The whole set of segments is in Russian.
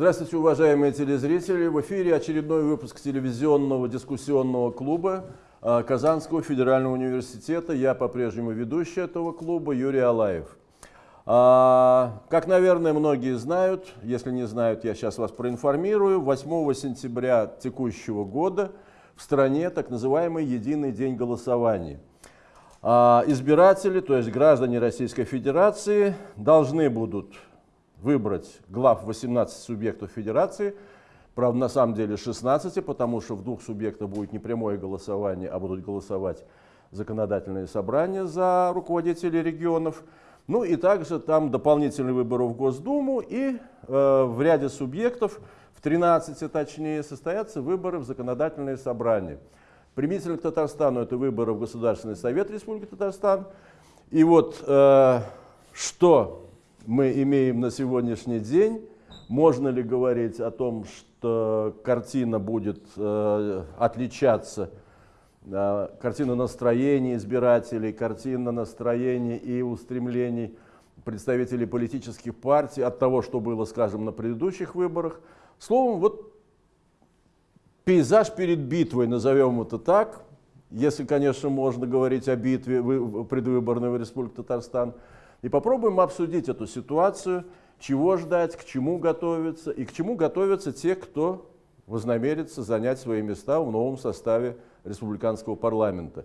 Здравствуйте, уважаемые телезрители! В эфире очередной выпуск телевизионного дискуссионного клуба а, Казанского федерального университета. Я по-прежнему ведущий этого клуба Юрий Алаев. А, как, наверное, многие знают, если не знают, я сейчас вас проинформирую, 8 сентября текущего года в стране так называемый «Единый день голосования». А, избиратели, то есть граждане Российской Федерации, должны будут выбрать глав 18 субъектов федерации, правда на самом деле 16, потому что в двух субъектах будет не прямое голосование, а будут голосовать законодательные собрания за руководителей регионов. Ну и также там дополнительные выборы в Госдуму и э, в ряде субъектов, в 13 точнее, состоятся выборы в законодательные собрания. Примительно к Татарстану это выборы в Государственный совет Республики Татарстан. И вот э, что мы имеем на сегодняшний день. Можно ли говорить о том, что картина будет э, отличаться, э, картина настроений избирателей, картина настроений и устремлений представителей политических партий от того, что было, скажем, на предыдущих выборах. Словом, вот пейзаж перед битвой, назовем это так, если, конечно, можно говорить о битве предвыборной в Республике Татарстан – и попробуем обсудить эту ситуацию, чего ждать, к чему готовиться и к чему готовятся те, кто вознамерится занять свои места в новом составе республиканского парламента.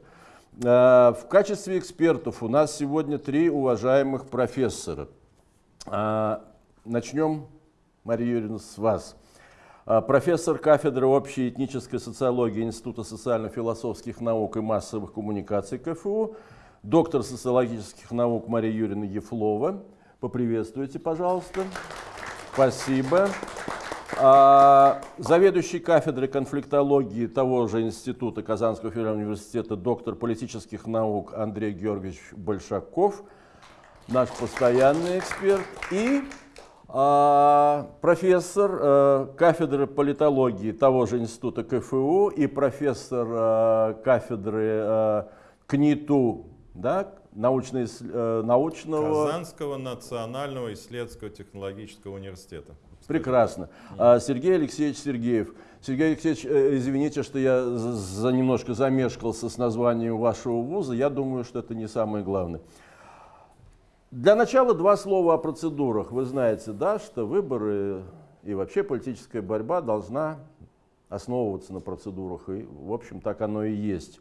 Э, в качестве экспертов у нас сегодня три уважаемых профессора. Э, начнем, Мария Юрьевна, с вас. Э, профессор кафедры общей этнической социологии Института социально-философских наук и массовых коммуникаций КФУ, доктор социологических наук Мария Юрьевна Ефлова. Поприветствуйте, пожалуйста. Спасибо. А, заведующий кафедрой конфликтологии того же института Казанского федерального университета, доктор политических наук Андрей Георгиевич Большаков, наш постоянный эксперт, и а, профессор а, кафедры политологии того же института КФУ и профессор а, кафедры а, КНИТУ да, научно э, научного... Казанского национального исследовательского технологического университета. Прекрасно. А, Сергей Алексеевич Сергеев. Сергей Алексеевич, э, извините, что я за немножко замешкался с названием вашего вуза. Я думаю, что это не самое главное. Для начала два слова о процедурах. Вы знаете, да, что выборы и вообще политическая борьба должна основываться на процедурах. И, в общем, так оно и есть.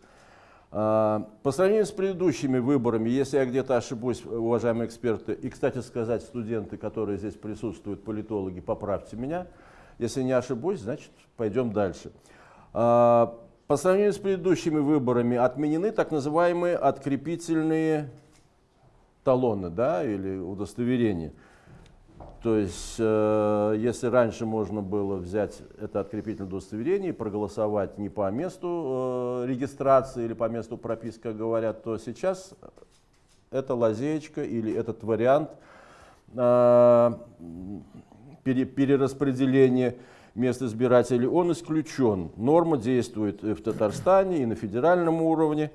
А, по сравнению с предыдущими выборами, если я где-то ошибусь, уважаемые эксперты, и, кстати сказать, студенты, которые здесь присутствуют, политологи, поправьте меня. Если не ошибусь, значит, пойдем дальше. А, по сравнению с предыдущими выборами отменены так называемые открепительные талоны да, или удостоверения. То есть, э, если раньше можно было взять это открепительное удостоверение и проголосовать не по месту э, регистрации или по месту прописки, как говорят, то сейчас эта лазеечка или этот вариант э, пере, перераспределения мест избирателей, он исключен. Норма действует и в Татарстане, и на федеральном уровне.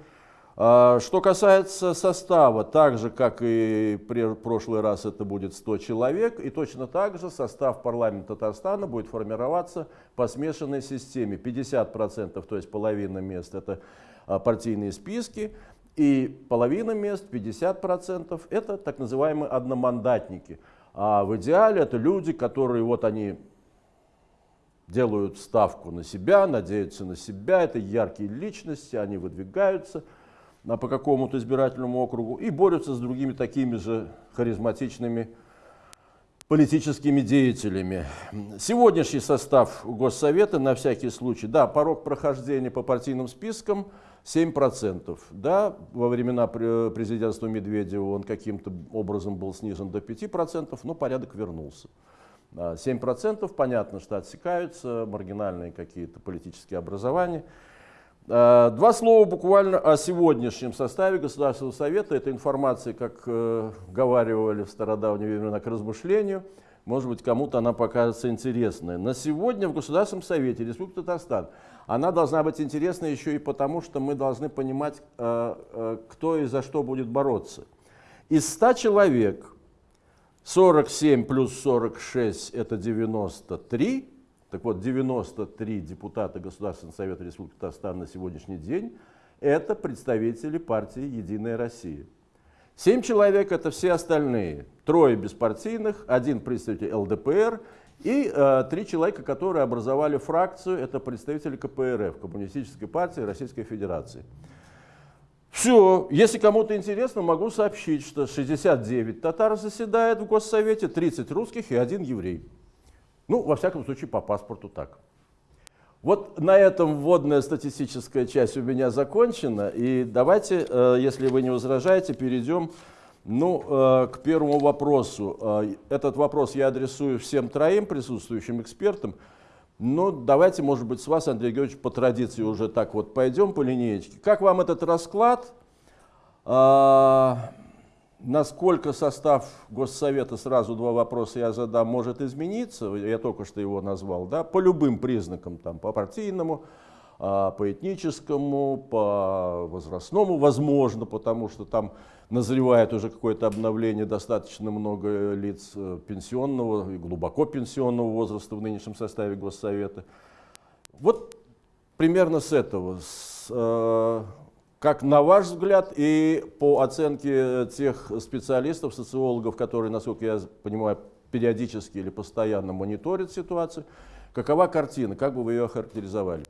А, что касается состава, так же, как и в прошлый раз это будет 100 человек, и точно так же состав парламента Татарстана будет формироваться по смешанной системе. 50%, то есть половина мест, это а, партийные списки, и половина мест, 50%, это так называемые одномандатники. А в идеале это люди, которые вот они делают ставку на себя, надеются на себя, это яркие личности, они выдвигаются – по какому-то избирательному округу и борются с другими такими же харизматичными политическими деятелями. Сегодняшний состав Госсовета, на всякий случай, да, порог прохождения по партийным спискам 7%. Да, во времена президентства Медведева он каким-то образом был снижен до 5%, но порядок вернулся. 7% понятно, что отсекаются маргинальные какие-то политические образования. Э, два слова буквально о сегодняшнем составе Государственного Совета. Это информация, как э, говаривали в стародавние времена, к размышлению. Может быть, кому-то она покажется интересной. На сегодня в Государственном Совете Республики Татарстан она должна быть интересна еще и потому, что мы должны понимать, э, кто и за что будет бороться. Из 100 человек 47 плюс 46 это 93. Так вот, 93 депутата Государственного совета Республики Татарстан на сегодняшний день это представители партии «Единая Россия». Семь человек – это все остальные. Трое беспартийных, один представитель ЛДПР и э, три человека, которые образовали фракцию, это представители КПРФ, Коммунистической партии Российской Федерации. Все, если кому-то интересно, могу сообщить, что 69 татар заседает в Госсовете, 30 русских и один еврей. Ну, во всяком случае, по паспорту так. Вот на этом вводная статистическая часть у меня закончена. И давайте, э, если вы не возражаете, перейдем ну, э, к первому вопросу. Э, этот вопрос я адресую всем троим присутствующим экспертам. Но давайте, может быть, с вас, Андрей Георгиевич, по традиции уже так вот пойдем по линеечке. Как вам этот расклад? Насколько состав Госсовета, сразу два вопроса я задам, может измениться, я только что его назвал, да, по любым признакам, там, по партийному, а, по этническому, по возрастному, возможно, потому что там назревает уже какое-то обновление, достаточно много лиц э, пенсионного и глубоко пенсионного возраста в нынешнем составе Госсовета. Вот примерно с этого, с, э, как на ваш взгляд и по оценке тех специалистов, социологов, которые, насколько я понимаю, периодически или постоянно мониторят ситуацию, какова картина, как бы вы ее охарактеризовали?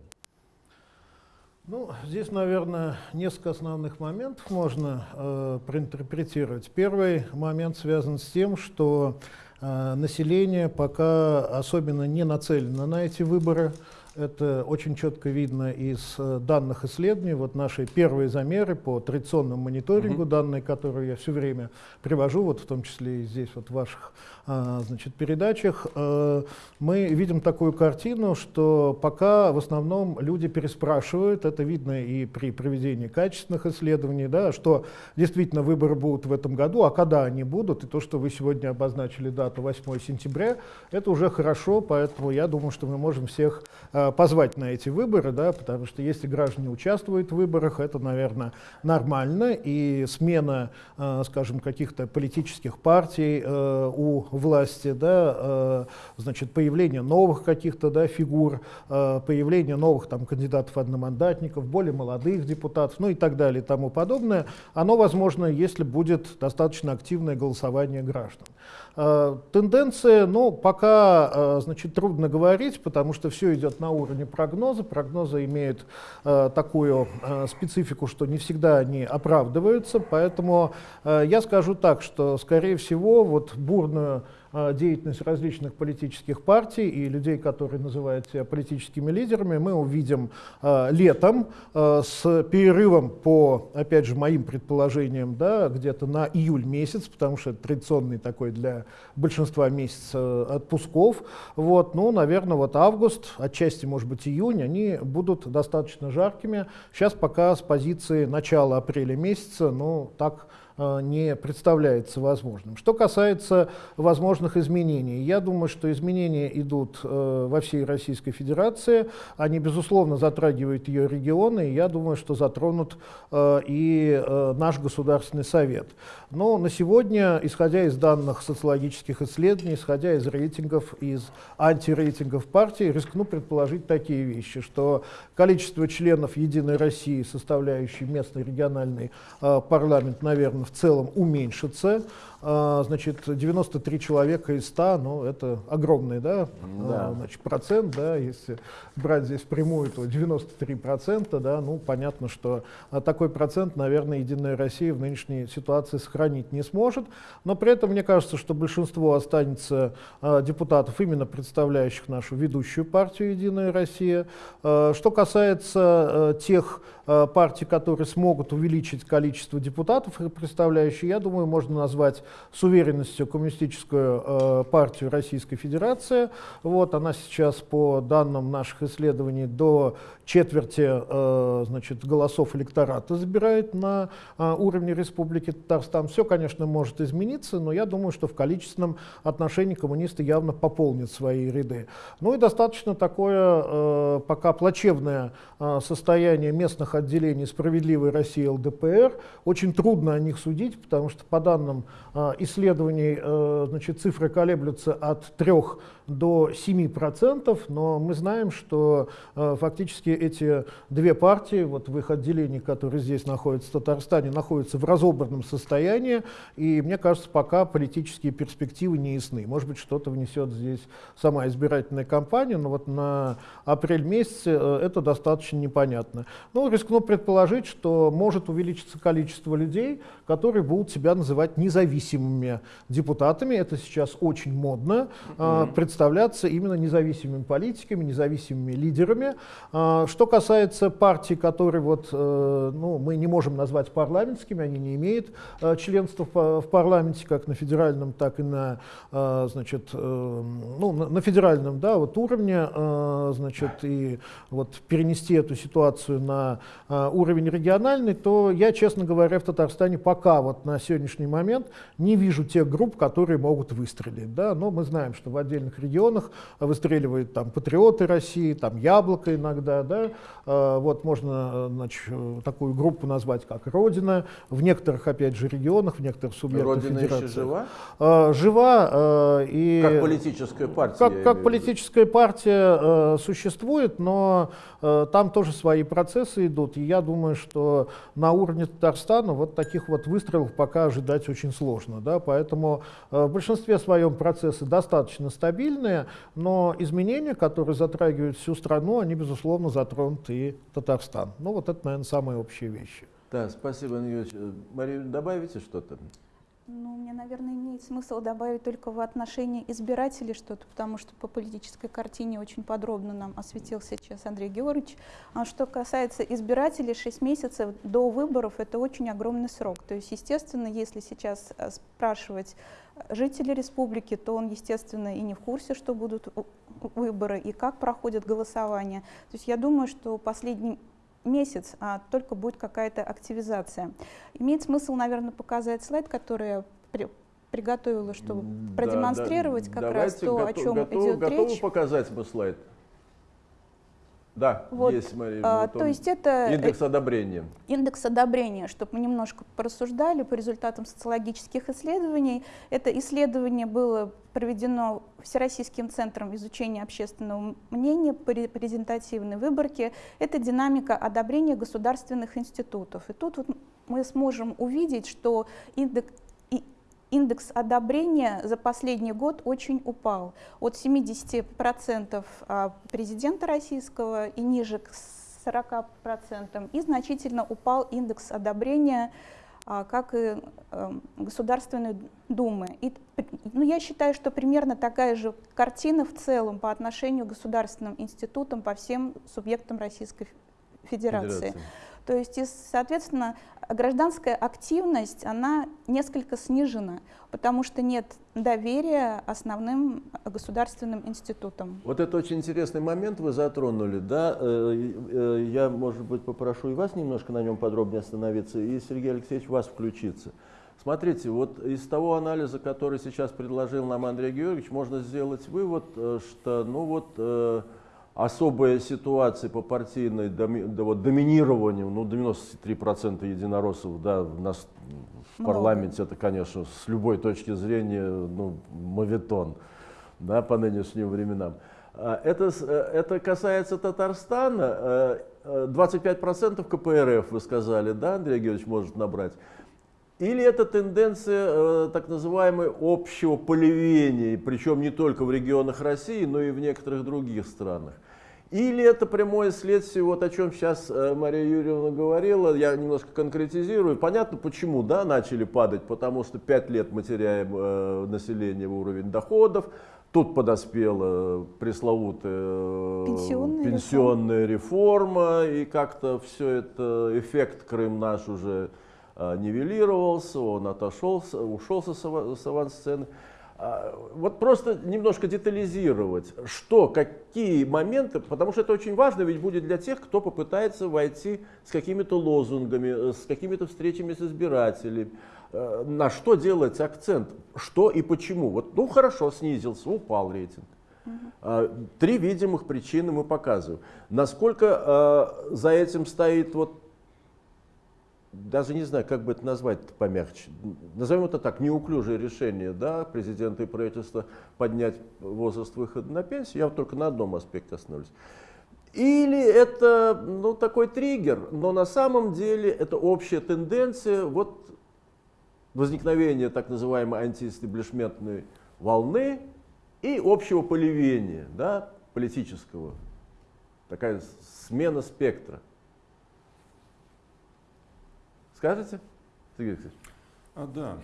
Ну, здесь, наверное, несколько основных моментов можно э, проинтерпретировать. Первый момент связан с тем, что э, население пока особенно не нацелено на эти выборы. Это очень четко видно из э, данных исследований. Вот наши первые замеры по традиционному мониторингу, угу. данные, которые я все время привожу, вот в том числе и здесь вот в ваших а, значит, передачах, э, мы видим такую картину, что пока в основном люди переспрашивают, это видно и при проведении качественных исследований, да, что действительно выборы будут в этом году, а когда они будут, и то, что вы сегодня обозначили дату 8 сентября, это уже хорошо, поэтому я думаю, что мы можем всех а, позвать на эти выборы, да, потому что если граждане участвуют в выборах, это, наверное, нормально, и смена, э, скажем, каких-то политических партий э, у власти, да, э, значит, появление новых каких-то да, фигур, э, появление новых там, кандидатов-одномандатников, более молодых депутатов, ну и так далее и тому подобное, оно возможно, если будет достаточно активное голосование граждан. Э, тенденция, ну, пока, э, значит, трудно говорить, потому что все идет на уровне прогноза. Прогнозы имеют э, такую специфику, что не всегда они оправдываются, поэтому я скажу так, что, скорее всего, вот бурную деятельность различных политических партий и людей, которые называют себя политическими лидерами, мы увидим э, летом э, с перерывом по, опять же, моим предположениям, да, где-то на июль месяц, потому что это традиционный такой для большинства месяц отпусков. Вот, ну, наверное, вот август, отчасти, может быть, июнь, они будут достаточно жаркими. Сейчас пока с позиции начала апреля месяца, ну, так Э, не представляется возможным. Что касается возможных изменений, я думаю, что изменения идут э, во всей Российской Федерации, они, безусловно, затрагивают ее регионы, и я думаю, что затронут э, и наш Государственный Совет. Но на сегодня, исходя из данных социологических исследований, исходя из рейтингов, из антирейтингов партии, рискну предположить такие вещи, что количество членов «Единой России», составляющей местный региональный парламент, наверное, в целом уменьшится. А, значит, 93 человека из 100, ну, это огромный, да, да. А, значит, процент, да, если брать здесь прямую, то 93 процента, да, ну, понятно, что такой процент, наверное, Единая Россия в нынешней ситуации сохранить не сможет, но при этом мне кажется, что большинство останется а, депутатов, именно представляющих нашу ведущую партию Единая Россия. Что касается тех партий, которые смогут увеличить количество депутатов, представляющих, я думаю, можно назвать с уверенностью Коммунистическую э, партию Российской Федерации. Вот, она сейчас, по данным наших исследований, до четверти э, значит, голосов электората забирает на э, уровне Республики Татарстан. Все, конечно, может измениться, но я думаю, что в количественном отношении коммунисты явно пополнят свои ряды. Ну и достаточно такое э, пока плачевное состояние местных отделений «Справедливой России» ЛДПР. Очень трудно о них судить, потому что по данным исследований значит, цифры колеблются от 3 до 7%, но мы знаем, что фактически эти две партии, вот в их отделении, которые здесь находятся в Татарстане, находятся в разобранном состоянии, и мне кажется, пока политические перспективы не ясны. Может быть, что-то внесет здесь сама избирательная кампания, но вот на апрель месяце э, это достаточно непонятно. Ну, рискну предположить, что может увеличиться количество людей, которые будут себя называть независимыми депутатами. Это сейчас очень модно. Mm-hmm. Представляться именно независимыми политиками, независимыми лидерами. А, что касается партий, которые вот, э, ну, мы не можем назвать парламентскими, они не имеют э, членства в парламенте, как на федеральном, так и на, значит, ну, на федеральном да, вот уровне, значит, и вот перенести эту ситуацию на уровень региональный, то я, честно говоря, в Татарстане пока вот на сегодняшний момент не вижу тех групп, которые могут выстрелить. Да? Но мы знаем, что в отдельных регионах выстреливают там патриоты России, там яблоко иногда. Да? А, вот можно значит, такую группу назвать как Родина. В некоторых, опять же, регионах, в некоторых субъектах Родина федерации. еще жива? А, жива. А, и как политическая партия? Как, как политическая партия существует, но там тоже свои процессы идут. И я думаю, что на уровне Татарстана вот таких вот выстрелов пока ожидать очень сложно. Да? Поэтому в большинстве своем процессы достаточно стабильные, но изменения, которые затрагивают всю страну, они, безусловно, затронут и Татарстан. Ну вот это, наверное, самые общие вещи. Да, спасибо, Ильич. Мария, добавите что-то? Ну, мне, наверное, имеет смысл добавить только в отношении избирателей что-то, потому что по политической картине очень подробно нам осветил сейчас Андрей Георгиевич. А что касается избирателей, 6 месяцев до выборов – это очень огромный срок. То есть, естественно, если сейчас э, спрашивать жителей республики, то он, естественно, и не в курсе, что будут выборы и как проходит голосование. То есть я думаю, что последний месяц, а только будет какая-то активизация. Имеет смысл, наверное, показать слайд, который я при, приготовила, чтобы да, продемонстрировать да, как раз то, готов, о чем готов, идет готовы речь. показать бы слайд? Да, вот, есть, Мария. А, то есть это индекс одобрения. Индекс одобрения, чтобы мы немножко порассуждали по результатам социологических исследований. Это исследование было проведено Всероссийским центром изучения общественного мнения по репрезентативной выборке. Это динамика одобрения государственных институтов. И тут вот мы сможем увидеть, что индекс индекс одобрения за последний год очень упал. От 70% а, президента российского и ниже к 40%. И значительно упал индекс одобрения а, как и эм, Государственной Думы. И, ну, я считаю, что примерно такая же картина в целом по отношению к государственным институтам, по всем субъектам Российской Федерации. Федерация. То есть, и, соответственно, гражданская активность, она несколько снижена, потому что нет доверия основным государственным институтам. Вот это очень интересный момент вы затронули, да? Э, э, я, может быть, попрошу и вас немножко на нем подробнее остановиться, и Сергей Алексеевич вас включиться. Смотрите, вот из того анализа, который сейчас предложил нам Андрей Георгиевич, можно сделать вывод, э, что, ну вот, особая ситуация по партийной доми, да, вот, доминированию, ну 93% единороссов да, у нас в парламенте, это, конечно, с любой точки зрения ну, моветон да, по нынешним временам. А, это, э, это касается Татарстана. 25% э, э, КПРФ, вы сказали, да, Андрей Георгиевич может набрать. Или это тенденция э, так называемой общего поливения, причем не только в регионах России, но и в некоторых других странах. Или это прямое следствие, вот о чем сейчас э, Мария Юрьевна говорила, я немножко конкретизирую. Понятно, почему да, начали падать, потому что 5 лет мы теряем э, население в уровень доходов, тут подоспела пресловутая э, пенсионная, пенсионная реформа. реформа, и как-то все это, эффект Крым наш уже э, нивелировался, он отошел, ушел с авансцены. А, вот просто немножко детализировать, что, какие моменты, потому что это очень важно, ведь будет для тех, кто попытается войти с какими-то лозунгами, с какими-то встречами с избирателями, э, на что делать акцент, что и почему. Вот, ну хорошо, снизился, упал рейтинг. А, три видимых причины мы показываем. Насколько э, за этим стоит вот даже не знаю, как бы это назвать помягче. Назовем это так, неуклюжее решение да, президента и правительства поднять возраст выхода на пенсию. Я вот только на одном аспекте остановлюсь. Или это ну, такой триггер, но на самом деле это общая тенденция вот, возникновения так называемой антиэстеблишментной волны и общего поливения да, политического. Такая смена спектра. Скажете, Сергей Алексеевич? А, да.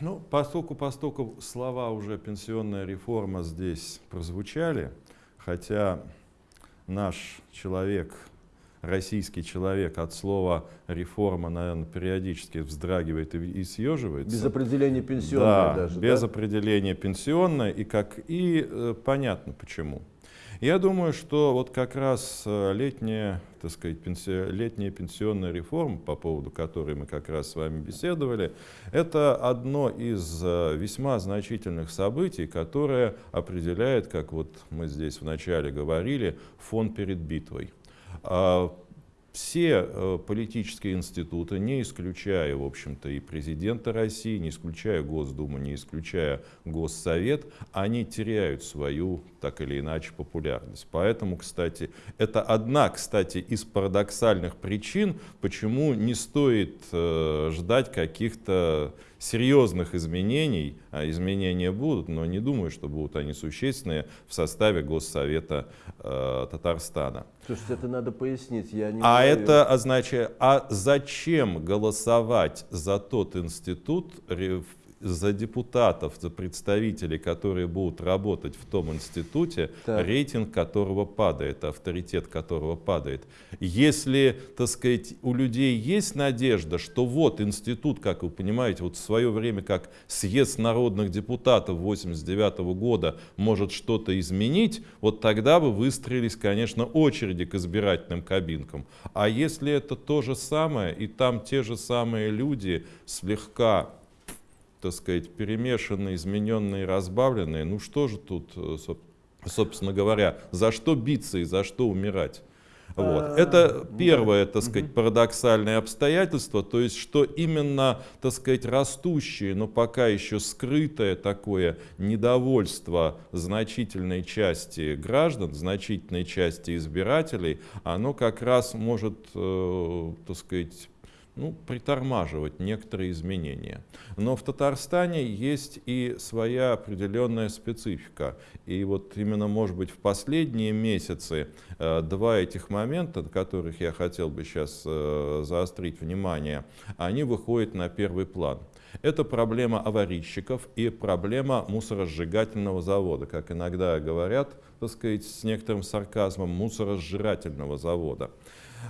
Ну, поскольку, поскольку слова уже пенсионная реформа здесь прозвучали, хотя наш человек, российский человек от слова реформа, наверное, периодически вздрагивает и, и съеживается. Без определения пенсионной да, даже. без да? определения пенсионной, и, как, и э, понятно почему. Я думаю, что вот как раз э, летняя, так сказать, пенси... летняя пенсионная реформа, по поводу которой мы как раз с вами беседовали, это одно из э, весьма значительных событий, которое определяет, как вот мы здесь вначале говорили, фон перед битвой. Все э, политические институты, не исключая, в общем-то, и президента России, не исключая Госдуму, не исключая Госсовет, они теряют свою, так или иначе, популярность. Поэтому, кстати, это одна, кстати, из парадоксальных причин, почему не стоит э, ждать каких-то серьезных изменений, а изменения будут, но не думаю, что будут они существенные в составе Госсовета э, Татарстана. Слушайте, это надо пояснить. Я не а знаю. это означает, а зачем голосовать за тот институт, за депутатов, за представителей, которые будут работать в том институте, так. рейтинг которого падает, авторитет которого падает. Если, так сказать, у людей есть надежда, что вот институт, как вы понимаете, вот в свое время, как съезд народных депутатов 89 -го года может что-то изменить, вот тогда бы выстроились, конечно, очереди к избирательным кабинкам. А если это то же самое, и там те же самые люди слегка так сказать, перемешанные, измененные, разбавленные, ну что же тут, э, собственно говоря, за что биться и за что умирать? Вот. А, Это первое, так сказать, парадоксальное обстоятельство, то есть, что именно, так сказать, растущее, но пока еще скрытое такое недовольство значительной части граждан, значительной части избирателей, оно как раз может, э, так сказать, ну, притормаживать некоторые изменения. Но в Татарстане есть и своя определенная специфика. И вот именно, может быть, в последние месяцы э, два этих момента, на которых я хотел бы сейчас э, заострить внимание, они выходят на первый план. Это проблема аварийщиков и проблема мусоросжигательного завода, как иногда говорят, так сказать, с некоторым сарказмом, мусоросжирательного завода.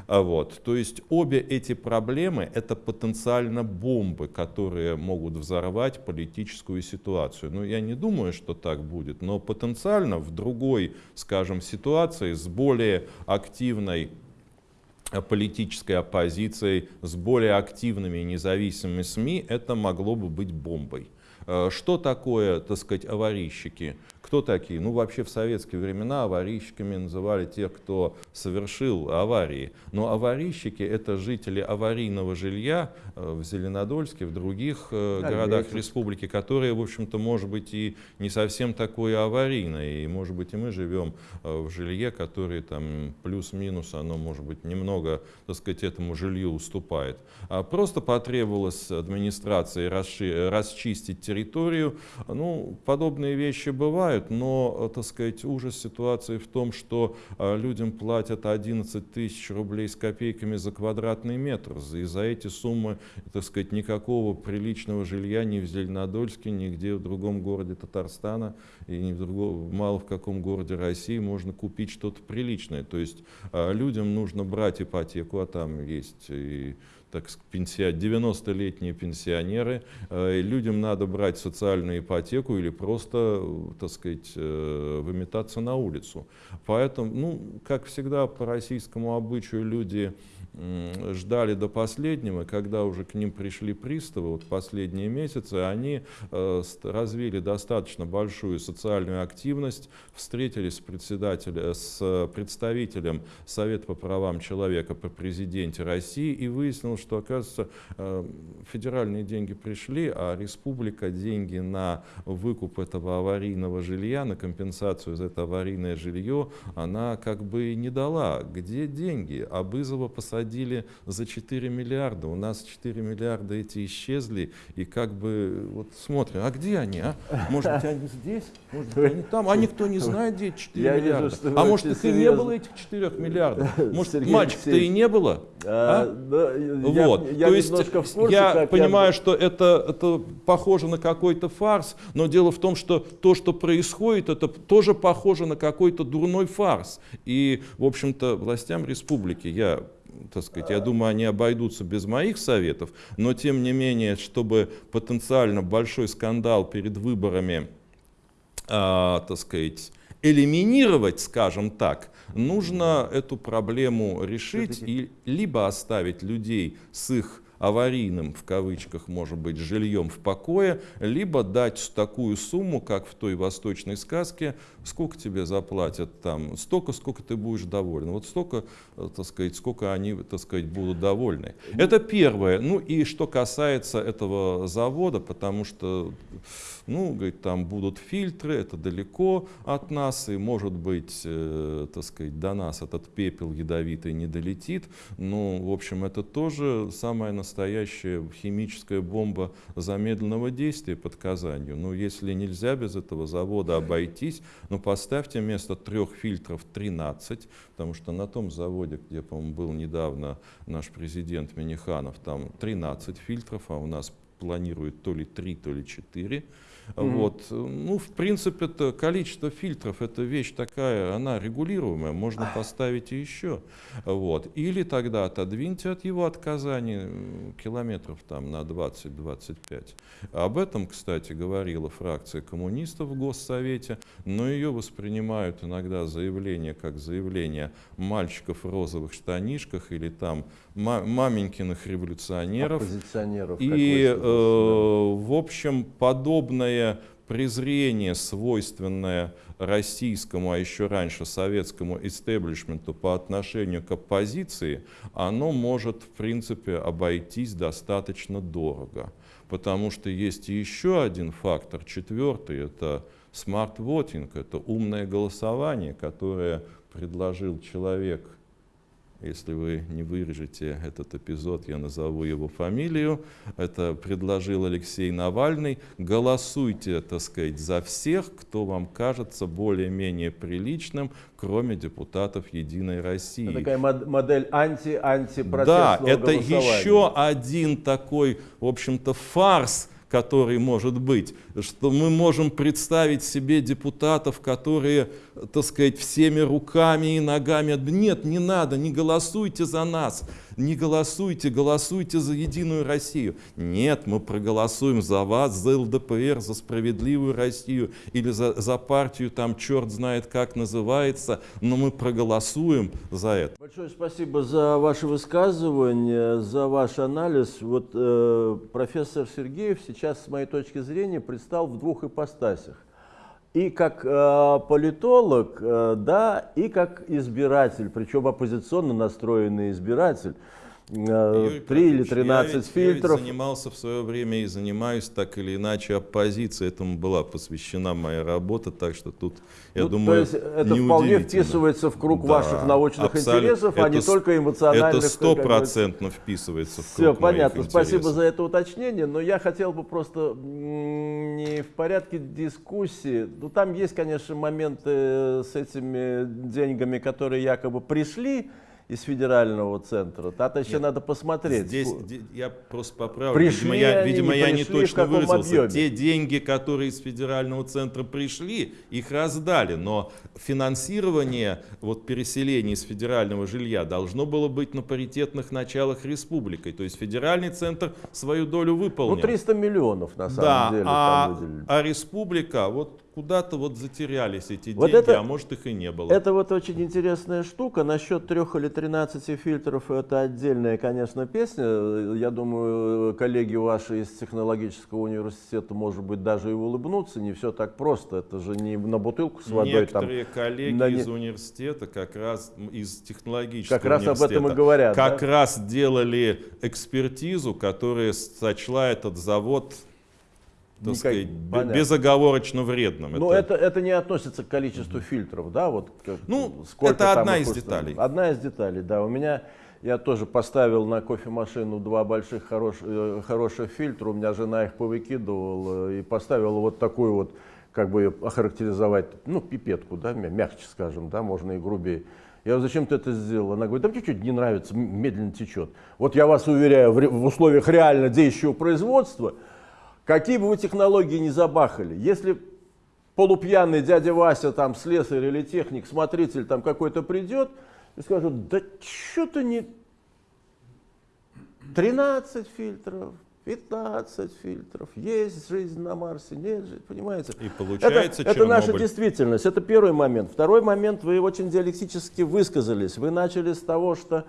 А вот. То есть обе эти проблемы — это потенциально бомбы, которые могут взорвать политическую ситуацию. Ну, я не думаю, что так будет, но потенциально в другой, скажем, ситуации с более активной политической оппозицией, с более активными независимыми СМИ, это могло бы быть бомбой. Э, что такое, так сказать, аварийщики? Кто такие? Ну, вообще в советские времена аварийщиками называли тех, кто совершил аварии. Но аварийщики — это жители аварийного жилья э, в Зеленодольске, в других э, да, городах видите. республики, которые, в общем-то, может быть, и не совсем такое аварийное. И, может быть, и мы живем э, в жилье, которое там плюс-минус, оно, может быть, немного, так сказать, этому жилью уступает. А просто потребовалось администрации расчистить территорию. Ну, подобные вещи бывают бывает, но, э, так сказать, ужас ситуации в том, что э, людям платят 11 тысяч рублей с копейками за квадратный метр. И за эти суммы, так сказать, никакого приличного жилья ни в Зеленодольске, нигде в другом городе Татарстана и ни в другом, мало в каком городе России можно купить что-то приличное. То есть э, людям нужно брать ипотеку, а там есть и так сказать, 90-летние пенсионеры, э, людям надо брать социальную ипотеку или просто, так сказать, э, выметаться на улицу. Поэтому, ну, как всегда, по российскому обычаю люди ждали до последнего, когда уже к ним пришли приставы, вот последние месяцы, они э, развили достаточно большую социальную активность, встретились с, председателем, с представителем Совета по правам человека по президенте России и выяснилось, что, оказывается, э, федеральные деньги пришли, а республика деньги на выкуп этого аварийного жилья, на компенсацию за это аварийное жилье, она как бы не дала. Где деньги? А Бызова посадили за 4 миллиарда. У нас 4 миллиарда эти исчезли. И как бы вот смотрим, а где они? А? Может быть, они здесь? Может быть, они там? А никто не знает, где эти 4 Я миллиарда. Вижу, а может, их и не было этих 4 миллиардов? Может, мальчик-то и не было? А? А? Да, вот. Я, я То есть курсе, я понимаю, я... что это, это похоже на какой-то фарс, но дело в том, что то, что происходит, это тоже похоже на какой-то дурной фарс. И, в общем-то, властям республики я так сказать, я думаю, они обойдутся без моих советов, но тем не менее, чтобы потенциально большой скандал перед выборами, а, так сказать, элиминировать, скажем так, нужно эту проблему решить и либо оставить людей с их аварийным, в кавычках, может быть, жильем в покое, либо дать такую сумму, как в той восточной сказке, сколько тебе заплатят там, столько, сколько ты будешь доволен. Вот столько, э, так сказать, сколько они, так сказать, будут довольны. Это первое. Ну и что касается этого завода, потому что, ну, говорит, там будут фильтры, это далеко от нас, и, может быть, э, так сказать, до нас этот пепел ядовитый не долетит. Ну, в общем, это тоже настоящее настоящая химическая бомба замедленного действия под Казанью. Ну, если нельзя без этого завода обойтись, ну, поставьте вместо трех фильтров 13, потому что на том заводе, где, по-моему, был недавно наш президент Миниханов, там 13 фильтров, а у нас планируют то ли 3, то ли 4. Mm-hmm. Вот. Ну, в принципе, это количество фильтров, это вещь такая, она регулируемая, можно поставить и еще. Вот. Или тогда отодвиньте от его от Казани километров там на 20-25. Об этом, кстати, говорила фракция коммунистов в Госсовете, но ее воспринимают иногда заявление как заявление мальчиков в розовых штанишках или там маменькиных революционеров. И, э, в общем, подобное презрение, свойственное российскому, а еще раньше советскому истеблишменту по отношению к оппозиции, оно может, в принципе, обойтись достаточно дорого. Потому что есть еще один фактор, четвертый, это смарт-вотинг, это умное голосование, которое предложил человек – если вы не вырежете этот эпизод, я назову его фамилию. Это предложил Алексей Навальный. Голосуйте, так сказать, за всех, кто вам кажется более-менее приличным, кроме депутатов Единой России. Это такая модель анти-анти Да, это еще один такой, в общем-то, фарс, который может быть, что мы можем представить себе депутатов, которые, так сказать, всеми руками и ногами, нет, не надо, не голосуйте за нас, не голосуйте, голосуйте за Единую Россию. Нет, мы проголосуем за вас, за ЛДПР, за справедливую Россию или за, за партию, там черт знает как называется, но мы проголосуем за это. Большое спасибо за ваше высказывание, за ваш анализ. Вот э, профессор Сергеев сейчас, с моей точки зрения, предстал в двух ипостасях и как э, политолог, э, да, и как избиратель, причем оппозиционно настроенный избиратель. Э, три или 13 я ведь, фильтров. Я ведь занимался в свое время и занимаюсь так или иначе оппозицией. Этому была посвящена моя работа, так что тут, я ну, думаю, то есть это вполне вписывается в круг да, ваших научных интересов, это, а не только эмоциональных. Это стопроцентно вписывается в круг Все понятно. Спасибо за это уточнение, но я хотел бы просто не в порядке дискуссии. Ну, там есть, конечно, моменты с этими деньгами, которые якобы пришли, из федерального центра. Это еще Нет, надо посмотреть. Здесь я просто поправлю. Пришли видимо, я, видимо, я не точно выразился. Объеме? Те деньги, которые из федерального центра пришли, их раздали. Но финансирование вот, переселения из федерального жилья должно было быть на паритетных началах республикой. То есть федеральный центр свою долю выполнил. Ну, 300 миллионов на самом да, деле. А, а республика, вот куда-то вот затерялись эти вот деньги, это, а может их и не было. Это вот очень интересная штука насчет трех или 13 фильтров это отдельная, конечно, песня. Я думаю, коллеги ваши из технологического университета, может быть, даже и улыбнутся. Не все так просто. Это же не на бутылку с водой. Некоторые там, коллеги на... из университета, как раз из технологического как раз об этом и говорят. Как да? раз делали экспертизу, которая сочла этот завод так сказать, безоговорочно вредным. Но это... Это, это не относится к количеству mm-hmm. фильтров, да, вот как, ну, это одна из деталей. Одна из деталей, да. У меня, я тоже поставил на кофемашину два больших хорош, э, хороших фильтра, у меня жена их повыкидывала и поставила вот такую вот, как бы ее охарактеризовать, ну, пипетку, да, мягче скажем, да, можно и грубее. Я говорю, зачем ты это сделал? Она говорит, да мне чуть-чуть не нравится, медленно течет. Вот я вас уверяю, в, в условиях реально действующего производства, Какие бы вы технологии ни забахали, если полупьяный дядя Вася, там, слесарь или техник, смотритель там какой-то придет и скажет, да что-то не 13 фильтров, 15 фильтров, есть жизнь на Марсе, нет же, понимаете? И получается это, это наша действительность, это первый момент. Второй момент, вы очень диалектически высказались. Вы начали с того, что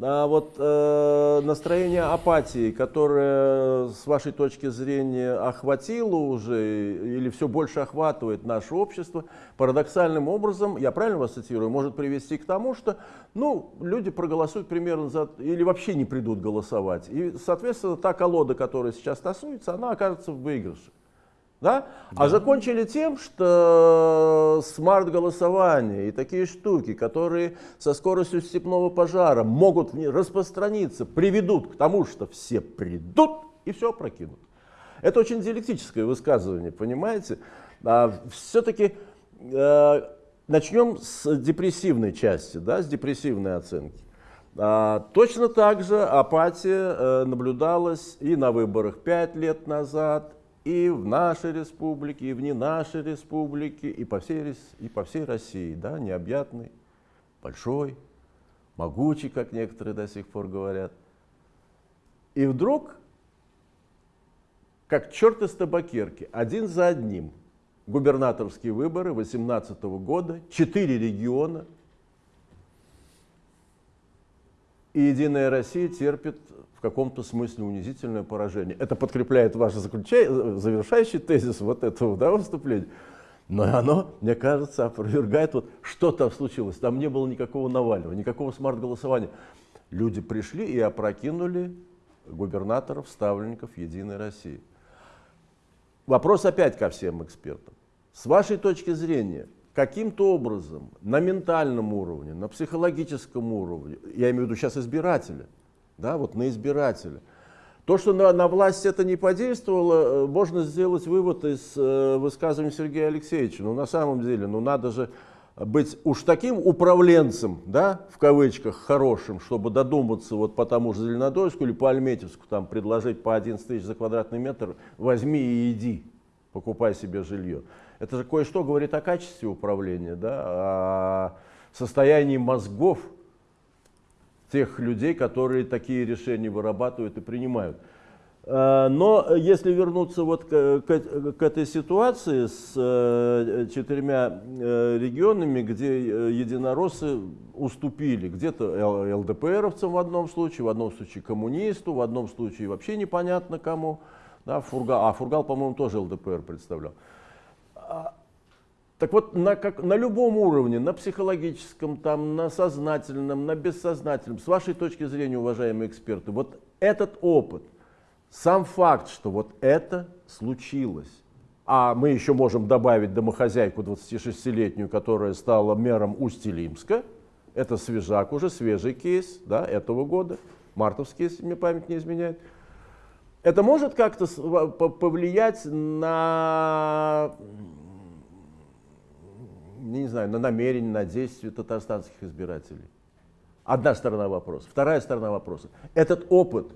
а вот э, настроение апатии, которое с вашей точки зрения охватило уже или все больше охватывает наше общество, парадоксальным образом, я правильно вас цитирую, может привести к тому, что ну, люди проголосуют примерно за, или вообще не придут голосовать. И, соответственно, та колода, которая сейчас тасуется, она окажется в выигрыше. Да? Да. А закончили тем, что смарт-голосование и такие штуки, которые со скоростью степного пожара могут распространиться, приведут к тому, что все придут и все прокинут. Это очень диалектическое высказывание, понимаете? А, Все-таки э, начнем с депрессивной части, да, с депрессивной оценки. А, точно так же апатия э, наблюдалась и на выборах 5 лет назад, и в нашей республике, и вне нашей республики, и по всей, и по всей России, да, необъятный, большой, могучий, как некоторые до сих пор говорят. И вдруг, как черт из табакерки, один за одним, губернаторские выборы 2018 года, четыре региона, и Единая Россия терпит каком-то смысле унизительное поражение. Это подкрепляет ваш завершающий тезис вот этого да, выступления. Но оно, мне кажется, опровергает, вот что там случилось. Там не было никакого Навального, никакого смарт-голосования. Люди пришли и опрокинули губернаторов, ставленников Единой России. Вопрос опять ко всем экспертам. С вашей точки зрения, каким-то образом на ментальном уровне, на психологическом уровне, я имею в виду сейчас избирателя, да, вот на избирателя. То, что на, на власть это не подействовало, э, можно сделать вывод из э, высказывания Сергея Алексеевича. Ну, на самом деле, ну, надо же быть уж таким управленцем, да, в кавычках, хорошим, чтобы додуматься вот по тому же Зеленодольску или по Альметьевску, там, предложить по 11 тысяч за квадратный метр, возьми и иди, покупай себе жилье. Это же кое-что говорит о качестве управления, да, о состоянии мозгов, тех людей, которые такие решения вырабатывают и принимают. А, но если вернуться вот к, к, к этой ситуации с э, четырьмя э, регионами, где э, единороссы уступили, где-то ЛДПРовцам в одном случае, в одном случае коммунисту, в одном случае вообще непонятно кому, да, Фургал, а Фургал, по-моему, тоже ЛДПР представлял. Так вот, на, как, на любом уровне, на психологическом, там, на сознательном, на бессознательном, с вашей точки зрения, уважаемые эксперты, вот этот опыт, сам факт, что вот это случилось, а мы еще можем добавить домохозяйку 26-летнюю, которая стала мэром Усть-Илимска, это свежак уже, свежий кейс да, этого года, мартовский, если мне память не изменяет. Это может как-то повлиять на не знаю, на намерение, на действие татарстанских избирателей. Одна сторона вопроса. Вторая сторона вопроса. Этот опыт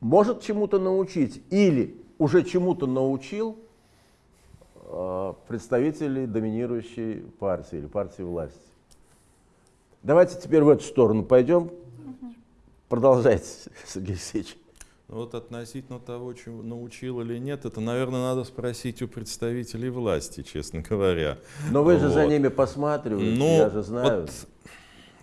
может чему-то научить или уже чему-то научил э, представителей доминирующей партии или партии власти. Давайте теперь в эту сторону пойдем. Продолжайте, Сергей Алексеевич. Вот относительно того, чему научил или нет, это, наверное, надо спросить у представителей власти, честно говоря. Но вы же вот. за ними посматриваете, ну, я же знаю. Вот,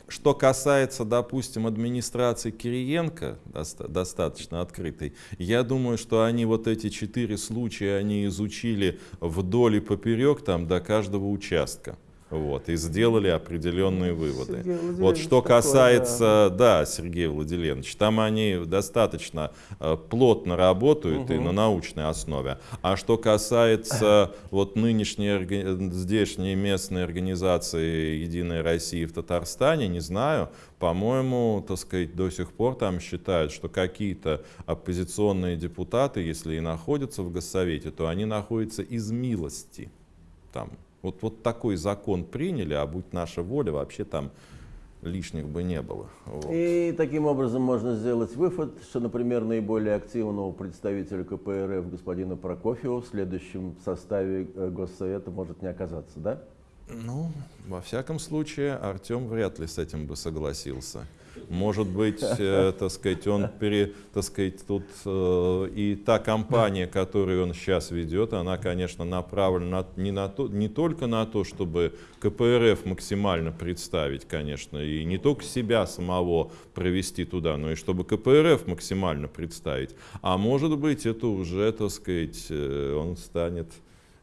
что касается, допустим, администрации Кириенко, доста достаточно открытой, я думаю, что они вот эти четыре случая, они изучили вдоль и поперек там до каждого участка. Вот, и сделали определенные выводы. Вот что такой, касается, да. да, Сергея Владимирович, там они достаточно э, плотно работают угу. и на научной основе. А что касается вот нынешней здешней местной организации Единой России в Татарстане, не знаю, по-моему, так сказать, до сих пор там считают, что какие-то оппозиционные депутаты, если и находятся в Госсовете, то они находятся из милости там вот, вот такой закон приняли, а будь наша воля, вообще там лишних бы не было. Вот. И таким образом можно сделать вывод, что, например, наиболее активного представителя КПРФ господина Прокофьева в следующем составе э, Госсовета может не оказаться, да? Ну, во всяком случае, Артем вряд ли с этим бы согласился. Может быть, э, так сказать, он пере, так сказать, тут э, и та кампания, которую он сейчас ведет, она, конечно, направлена не, на то, не только на то, чтобы КПРФ максимально представить, конечно, и не только себя самого провести туда, но и чтобы КПРФ максимально представить. А может быть, это уже, так сказать, э, он станет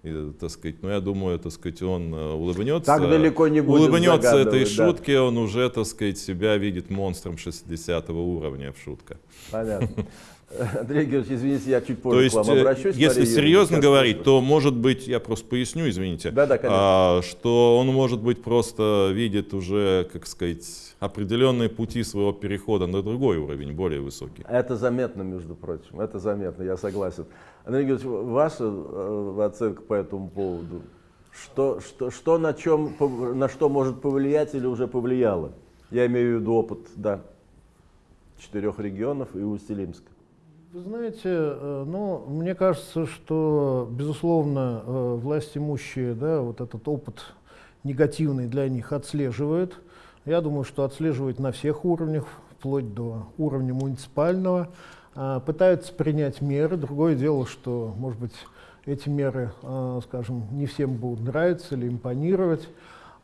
и, так сказать, ну, я думаю, так сказать, он э, улыбнется. Так далеко не будет Улыбнется этой да. шутке, он уже, так сказать, себя видит монстром 60 уровня в шутка. Понятно. Андрей Георгиевич, извините, я чуть позже то есть, к вам э, обращусь. Если Мария серьезно говорить, то может быть, я просто поясню, извините, да, да, а, что он может быть просто видит уже, как сказать, определенные пути своего перехода на другой уровень, более высокий. Это заметно, между прочим, это заметно, я согласен. Андрей Георгиевич, ваша э, оценка по этому поводу? Что, что, что на, чем, на что может повлиять или уже повлияло? Я имею в виду опыт да, четырех регионов и Усть-Илимска. Вы знаете, э, ну, мне кажется, что, безусловно, э, власть имущие, да, вот этот опыт негативный для них отслеживают. Я думаю, что отслеживают на всех уровнях, вплоть до уровня муниципального. А, пытаются принять меры. Другое дело, что, может быть, эти меры, а, скажем, не всем будут нравиться или импонировать.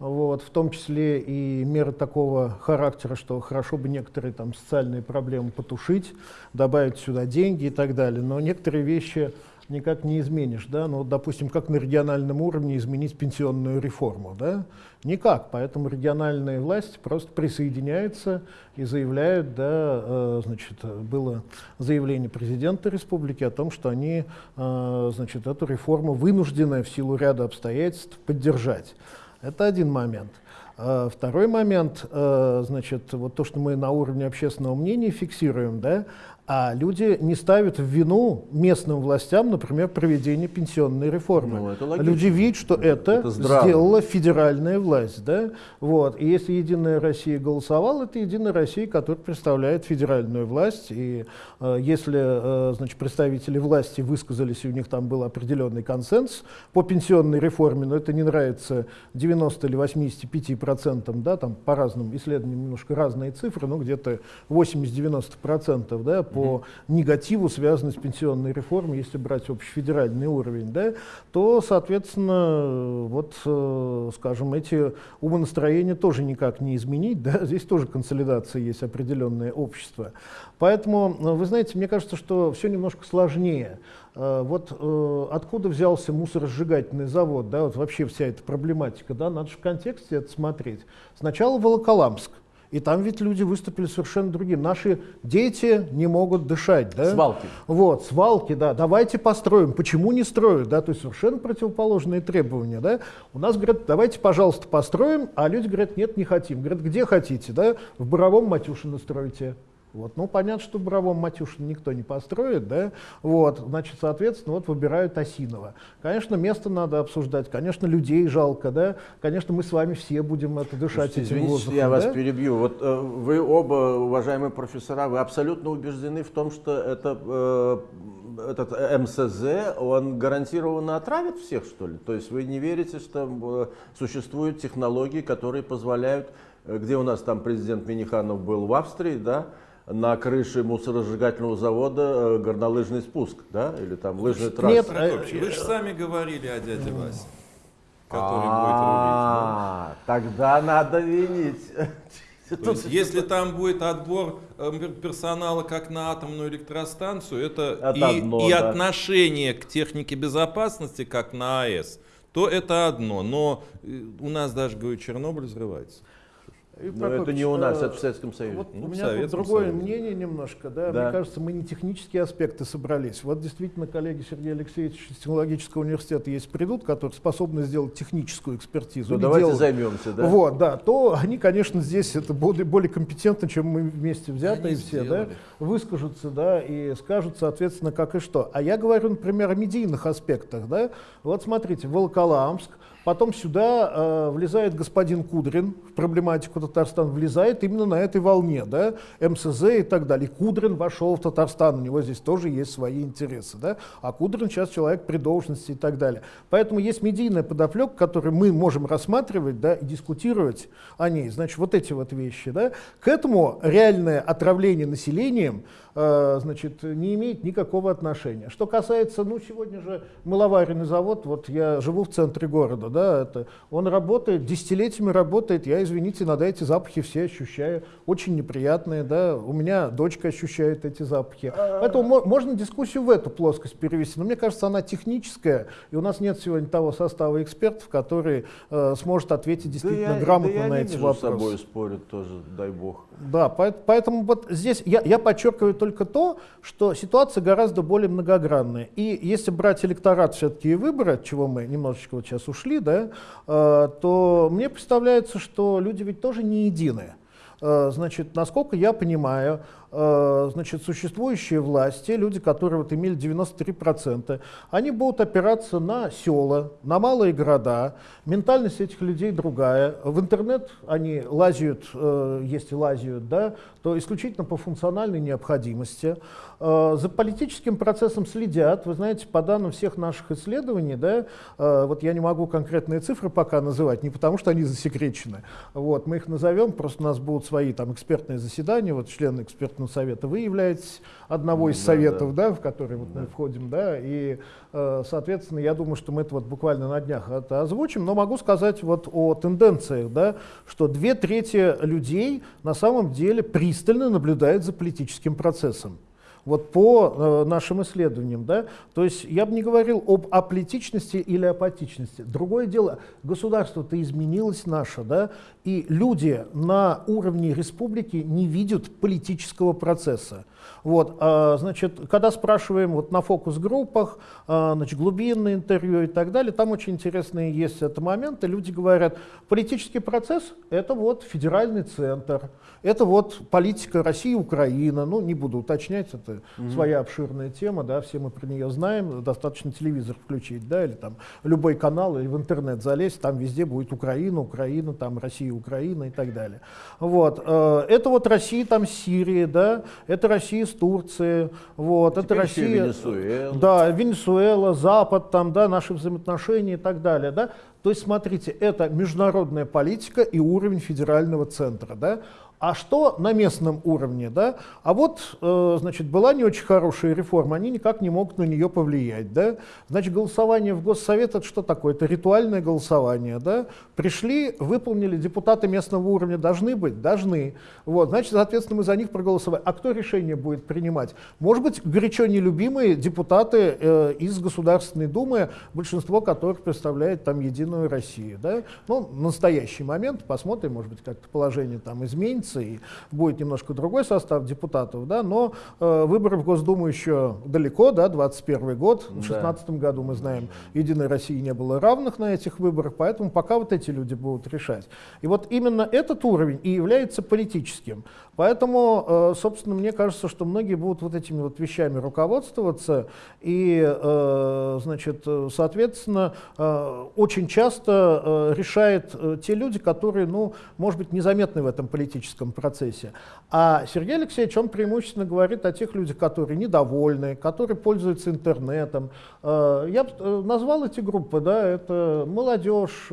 Вот, в том числе и меры такого характера, что хорошо бы некоторые там социальные проблемы потушить, добавить сюда деньги и так далее. Но некоторые вещи никак не изменишь. Да? Ну, допустим, как на региональном уровне изменить пенсионную реформу? Да? Никак. Поэтому региональные власти просто присоединяются и заявляют, да, э, значит, было заявление президента республики о том, что они э, значит, эту реформу вынуждены в силу ряда обстоятельств поддержать. Это один момент. А второй момент, э, значит, вот то, что мы на уровне общественного мнения фиксируем, да, а люди не ставят в вину местным властям, например, проведение пенсионной реформы. Ну, это люди видят, что это, это сделала федеральная власть. Да? Вот. И если Единая Россия голосовала, это Единая Россия, которая представляет федеральную власть. И э, если э, значит, представители власти высказались, и у них там был определенный консенсус по пенсионной реформе, но это не нравится 90 или 85 процентам, да, там по разным исследованиям немножко разные цифры, но где-то 80-90 процентов да, по по негативу, связанный с пенсионной реформой, если брать общефедеральный уровень, да, то, соответственно, вот, э, скажем, эти умонастроения тоже никак не изменить, да, здесь тоже консолидация есть определенное общество. Поэтому, э, вы знаете, мне кажется, что все немножко сложнее. Э, вот откуда взялся мусоросжигательный завод, да, вот вообще вся эта проблематика, да, надо же в контексте это смотреть. Сначала Волоколамск, и там ведь люди выступили совершенно другим. Наши дети не могут дышать. Да? Свалки. Вот, свалки, да. Давайте построим. Почему не строят? Да? То есть совершенно противоположные требования. Да? У нас говорят, давайте, пожалуйста, построим, а люди говорят, нет, не хотим. Говорят, где хотите? Да? В Боровом Матюшино стройте. Вот. Ну, понятно, что Боровом Матюшин никто не построит, да, вот, значит, соответственно, вот выбирают Осинова. Конечно, место надо обсуждать, конечно, людей жалко, да, конечно, мы с вами все будем это дышать Слушайте, этим воздухом. я да? вас перебью. Вот э, вы оба, уважаемые профессора, вы абсолютно убеждены в том, что это, э, этот МСЗ, он гарантированно отравит всех, что ли? То есть вы не верите, что э, существуют технологии, которые позволяют, э, где у нас там президент Миниханов был в Австрии, да, на крыше мусоросжигательного завода э, горнолыжный спуск, да, или там лыжная трасса. Нет, вы же сами говорили о дяде Васе, который будет рулить. Тогда надо винить То есть, если там будет отбор э, персонала как на атомную электростанцию, это, Это и, одно, и да. отношение к технике безопасности как на АЭС, то это одно. Но э, у нас даже, говорю, Чернобыль взрывается. Юрий Но это не у нас, э, это в Советском Союзе. Вот Ну, у меня тут другое Союзе. мнение немножко, да? Да. Мне кажется, мы не технические аспекты собрались. Вот действительно коллеги Сергея Алексеевича из технологического университета есть придут, которые способны сделать техническую экспертизу. Ну, давайте делают. займемся, да? Вот, да, то они, конечно, здесь это более, более компетентны, чем мы вместе взятые Они все, да, выскажутся, да, и скажут, соответственно, как и что. А я говорю, например, о медийных аспектах, да. Вот смотрите, Волоколамск, потом сюда э, влезает господин Кудрин, в проблематику Татарстана влезает именно на этой волне, да, МСЗ и так далее. Кудрин вошел в Татарстан, у него здесь тоже есть свои интересы, да, а Кудрин сейчас человек при должности и так далее. Поэтому есть медийная подоплека, которую мы можем рассматривать, да, и дискутировать о ней. Значит, вот эти вот вещи, да. К этому реальное отравление населением значит, не имеет никакого отношения. Что касается, ну, сегодня же мыловаренный завод, вот я живу в центре города, да, это, он работает, десятилетиями работает, я, извините, иногда эти запахи все ощущаю, очень неприятные, да, у меня дочка ощущает эти запахи. Поэтому мо- можно дискуссию в эту плоскость перевести, но мне кажется, она техническая, и у нас нет сегодня того состава экспертов, который э, сможет ответить действительно я- грамотно да я на эти вопросы. собой спорят тоже, дай бог. Да, поэт- поэтому вот здесь я, я подчеркиваю только то, что ситуация гораздо более многогранная. И если брать электорат все-таки и выборы, от чего мы немножечко вот сейчас ушли, да, э, то мне представляется, что люди ведь тоже не единые. Э, Значит, насколько я понимаю, значит, существующие власти, люди, которые вот имели 93%, они будут опираться на села, на малые города. Ментальность этих людей другая. В интернет они лазят, э, если лазят, да, то исключительно по функциональной необходимости. Э, За политическим процессом следят. Вы знаете, по данным всех наших исследований, да, э, вот я не могу конкретные цифры пока называть, не потому что они засекречены. Вот, мы их назовем, просто у нас будут свои там экспертные заседания, вот члены экспертного совета. Вы являетесь одного из Да, советов, да, в который вот мы входим, да, и, э, соответственно, я думаю, что мы это вот буквально на днях это озвучим, но могу сказать вот о тенденциях, да, что две трети людей на самом деле пристально наблюдают за политическим процессом. Вот по э, нашим исследованиям, да, то есть я бы не говорил об аполитичности или апатичности. Другое дело, государство-то изменилось наше, да, и люди на уровне республики не видят политического процесса. Вот, а, значит, когда спрашиваем вот на фокус-группах, а, значит, глубинное интервью и так далее, там очень интересные есть это моменты. Люди говорят, политический процесс – это вот федеральный центр, это вот политика России и Украина. Ну, не буду уточнять, это своя обширная тема, да, все мы про нее знаем. Достаточно телевизор включить, да, или там любой канал, или в интернет залезть, там везде будет Украина, Украина, там Россия, Украина и так далее. Вот. э, Это вот Россия там с Сирией, да, это Россия с Турцией, вот, это еще и Россия... Венесуэла. Да, Венесуэла, Запад, там, да, наши взаимоотношения и так далее, да. То есть, смотрите, это международная политика и уровень федерального центра, да. А что на местном уровне, да? А вот, э, значит, была не очень хорошая реформа, они никак не могут на нее повлиять, да? Значит, голосование в Госсовет это что такое? Это ритуальное голосование, да? Пришли, выполнили, депутаты местного уровня должны быть? Должны. Вот, значит, соответственно, мы за них проголосовали. А кто решение будет принимать? Может быть, горячо нелюбимые депутаты э, из Государственной Думы, большинство которых представляет там Единую Россию, да? Ну, настоящий момент, посмотрим, может быть, как-то положение там изменится, и будет немножко другой состав депутатов, да, но э, выборы в Госдуму еще далеко, да, 21 год, в Да. 16 году мы знаем, Единой России не было равных на этих выборах, поэтому пока вот эти люди будут решать. И вот именно этот уровень и является политическим. Поэтому, э, собственно, мне кажется, что многие будут вот этими вот вещами руководствоваться, и, э, значит, соответственно, э, очень часто решает те люди, которые, ну, может быть, незаметны в этом политическом процессе. А Сергей Алексеевич, он преимущественно говорит о тех людях, которые недовольны, которые пользуются интернетом. Я назвал эти группы, да, это молодежь,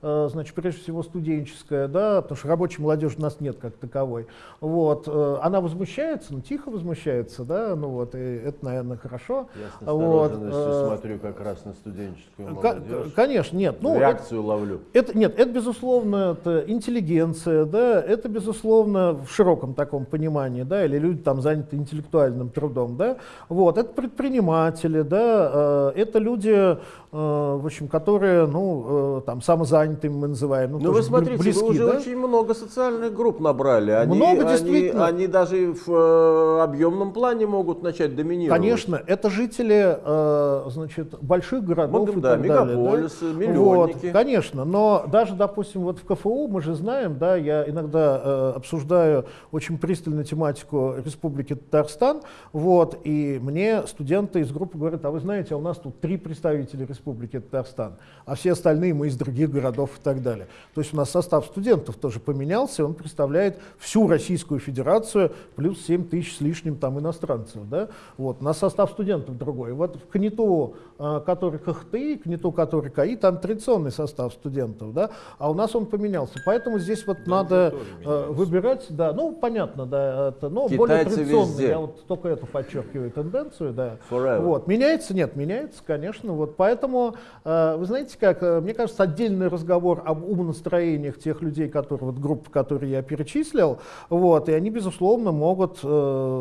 значит, прежде всего студенческая, да, потому что рабочей молодежи у нас нет как таковой. Вот, э, она возмущается, ну, тихо возмущается, да, ну вот, и это, наверное, хорошо. Я с Вот, э, смотрю как раз на студенческую молодежь. Конечно, нет. Ну, это- Реакцию ловлю. это, нет, это, безусловно, это интеллигенция, да, это, безусловно, в широком таком понимании, да, или люди там заняты интеллектуальным трудом, да, вот, это предприниматели, да, э, это люди, в общем, которые, ну, э, там, самозанятыми мы называем. Ну, ну вы смотрите, близки, вы уже да? очень много социальных групп набрали. Они, много, действительно. Они, они даже в э, объемном плане могут начать доминировать. Конечно, это жители, э, значит, больших городов Мог, и да, так мегаполисы, далее. Да? миллионники. Вот, конечно, но даже, допустим, вот в КФУ мы же знаем, да, я иногда э, обсуждаю очень пристально тематику Республики Татарстан, вот, и мне студенты из группы говорят, а вы знаете, а у нас тут три представителя Республики Татарстан, а все остальные мы из других городов и так далее. То есть у нас состав студентов тоже поменялся, он представляет всю Российскую Федерацию, плюс 7 тысяч с лишним там иностранцев, да, вот, у нас состав студентов другой. Вот в КНИТУ, который КХТИ, КНИТУ, который КАИ, там традиционный состав студентов, да, а у нас он поменялся. Поэтому здесь вот да, надо э, выбирать, да, ну понятно, да, это, но Китайцы более традиционно. Везде. Я вот только эту подчеркиваю тенденцию, да. Forever. Вот меняется, нет, меняется, конечно, вот поэтому э, вы знаете как, э, мне кажется, отдельный разговор об умонастроениях тех людей, которые вот группы, которые я перечислил, вот, и они безусловно могут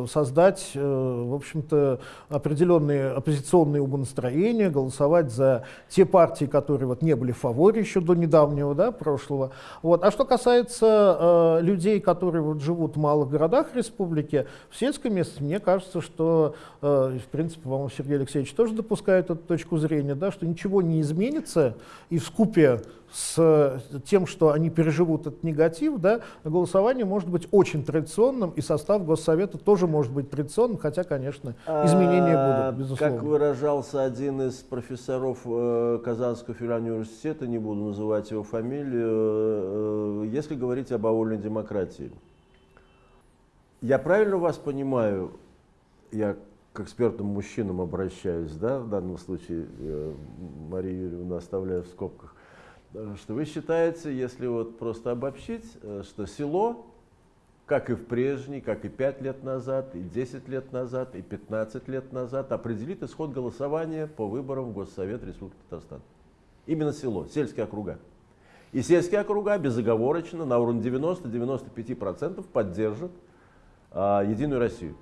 создать, в общем-то, определенные оппозиционные умонастроения, голосовать за те партии, которые вот не были в фаворе еще до недавнего, да, прошлого. Вот. А что касается э, людей, которые вот живут в малых городах республики, в сельском месте, мне кажется, что, э, в принципе, по-моему, Сергей Алексеевич тоже допускает эту точку зрения, да, что ничего не изменится, и в скупе с тем, что они переживут этот негатив, да, голосование может быть очень традиционным, и состав Госсовета тоже может быть традиционным, хотя, конечно, изменения а, будут, безусловно. Как выражался один из профессоров э, Казанского федерального университета, не буду называть его фамилию, э, если говорить об овольной демократии. Я правильно вас понимаю, я к экспертным мужчинам обращаюсь, да, в данном случае э, Марию Юрьевну оставляю в скобках, что вы считаете, если вот просто обобщить, что село, как и в прежний, как и 5 лет назад, и 10 лет назад, и 15 лет назад, определит исход голосования по выборам в Госсовет Республики Татарстан. Именно село, сельские округа. И сельские округа безоговорочно на уровне 90-95% поддержат а, Единую Россию.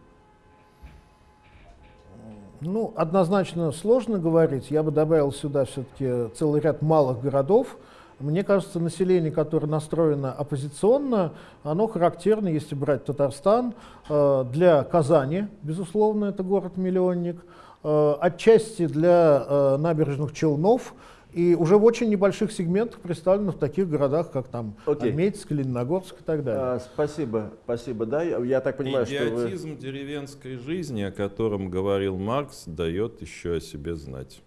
Ну, однозначно сложно говорить. Я бы добавил сюда все-таки целый ряд малых городов. Мне кажется, население, которое настроено оппозиционно, оно характерно, если брать Татарстан, э, для Казани, безусловно, это город-миллионник, э, отчасти для э, набережных Челнов, и уже в очень небольших сегментах представлено в таких городах, как там okay. Альметьевск, Лениногорск и так далее. А, спасибо, спасибо. Да, я, я так понимаю, Идиотизм что вы... деревенской жизни, о котором говорил Маркс, дает еще о себе знать.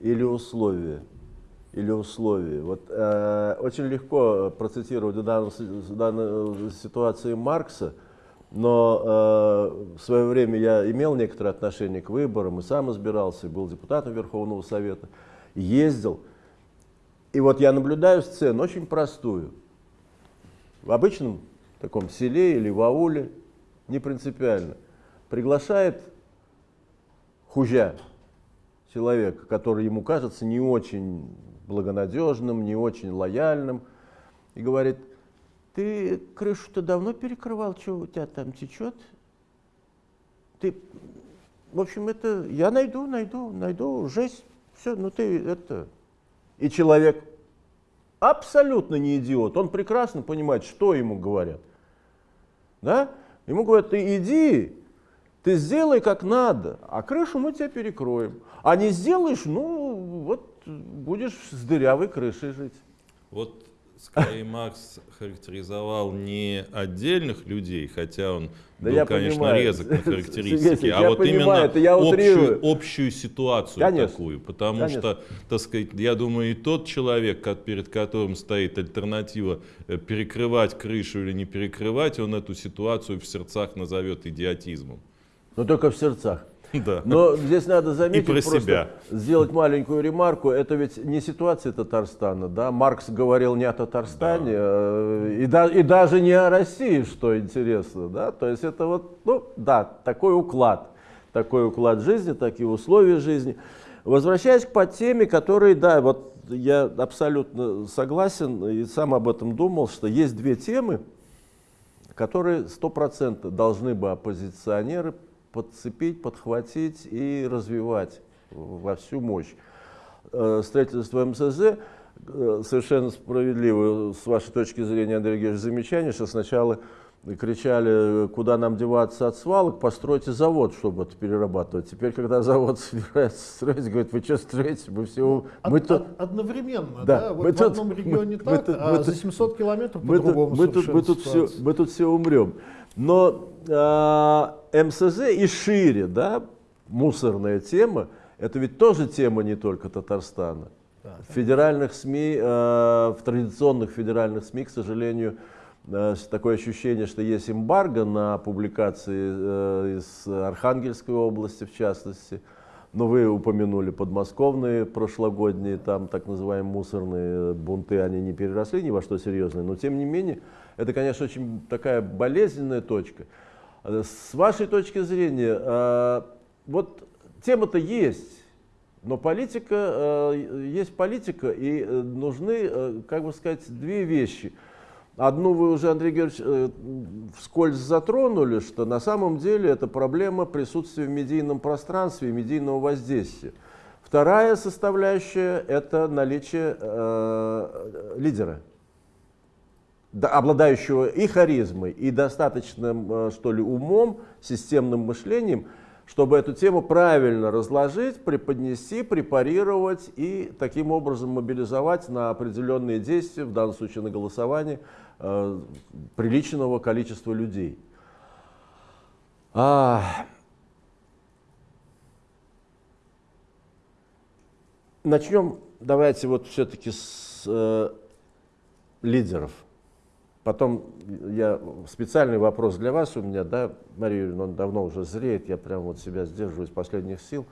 Или условия. Или условия. Вот э, очень легко процитировать в данной, в данной ситуации Маркса, но э, в свое время я имел некоторое отношение к выборам, и сам избирался, был депутатом Верховного Совета, ездил. И вот я наблюдаю сцену очень простую. В обычном таком селе или в ауле, не принципиально, приглашает хужа человека, который ему кажется не очень благонадежным, не очень лояльным, и говорит – ты крышу-то давно перекрывал, что у тебя там течет? Ты, в общем, это, я найду, найду, найду, жесть, все, ну ты это... И человек абсолютно не идиот, он прекрасно понимает, что ему говорят. Да? Ему говорят, ты иди, ты сделай как надо, а крышу мы тебе перекроем. А не сделаешь, ну вот будешь с дырявой крышей жить. Вот скорее Маркс характеризовал не отдельных людей, хотя он да был, конечно, понимаю. резок на характеристики, а вот понимаю, именно общую, общую ситуацию конечно. такую. Потому конечно. что, так сказать, я думаю, и тот человек, перед которым стоит альтернатива э, перекрывать крышу или не перекрывать, он эту ситуацию в сердцах назовет идиотизмом. Но только в сердцах. Да. Но здесь надо заметить, и про просто себя. сделать маленькую ремарку. Это ведь не ситуация Татарстана. Да? Маркс говорил не о Татарстане, да. Э, и, да, и даже не о России, что интересно. Да? То есть это вот, ну да, такой уклад. Такой уклад жизни, такие условия жизни. Возвращаясь к теме, которые, да, вот я абсолютно согласен и сам об этом думал, что есть две темы, которые сто процентов должны бы оппозиционеры подцепить, подхватить и развивать во всю мощь. Э, строительство МСЗ э, совершенно справедливо, с вашей точки зрения, Андрей Георгиевич, замечание, что сначала кричали, куда нам деваться от свалок, постройте завод, чтобы это перерабатывать. Теперь, когда завод собирается строить, говорит, вы что строите? Мы все... Мы Од, тут... Одновременно, да? да? Вот мы в тут, одном регионе мы, так, мы, а мы, за 700 километров по-другому мы, мы, тут все, мы тут все умрем. Но э, МСЗ и шире, да, мусорная тема, это ведь тоже тема не только Татарстана. Да. В федеральных СМИ, э, в традиционных федеральных СМИ, к сожалению, э, такое ощущение, что есть эмбарго на публикации э, из Архангельской области, в частности. Но вы упомянули подмосковные прошлогодние, там так называемые мусорные бунты, они не переросли ни во что серьезное. Но тем не менее, это, конечно, очень такая болезненная точка. С вашей точки зрения, вот тема-то есть, но политика, э, есть политика, и э, нужны, э, как бы сказать, две вещи. Одну вы уже, Андрей Георгиевич, вскользь затронули, что на самом деле это проблема присутствия в медийном пространстве медийного воздействия. Вторая составляющая – это наличие э, лидера, обладающего и харизмой, и достаточным, что ли, умом, системным мышлением – чтобы эту тему правильно разложить, преподнести, препарировать и таким образом мобилизовать на определенные действия, в данном случае на голосование, э, приличного количества людей. А... Начнем, давайте вот все-таки с э, лидеров. Потом я специальный вопрос для вас у меня, да, Мария Юрьевна, он давно уже зреет, я прям вот себя сдерживаю из последних сил.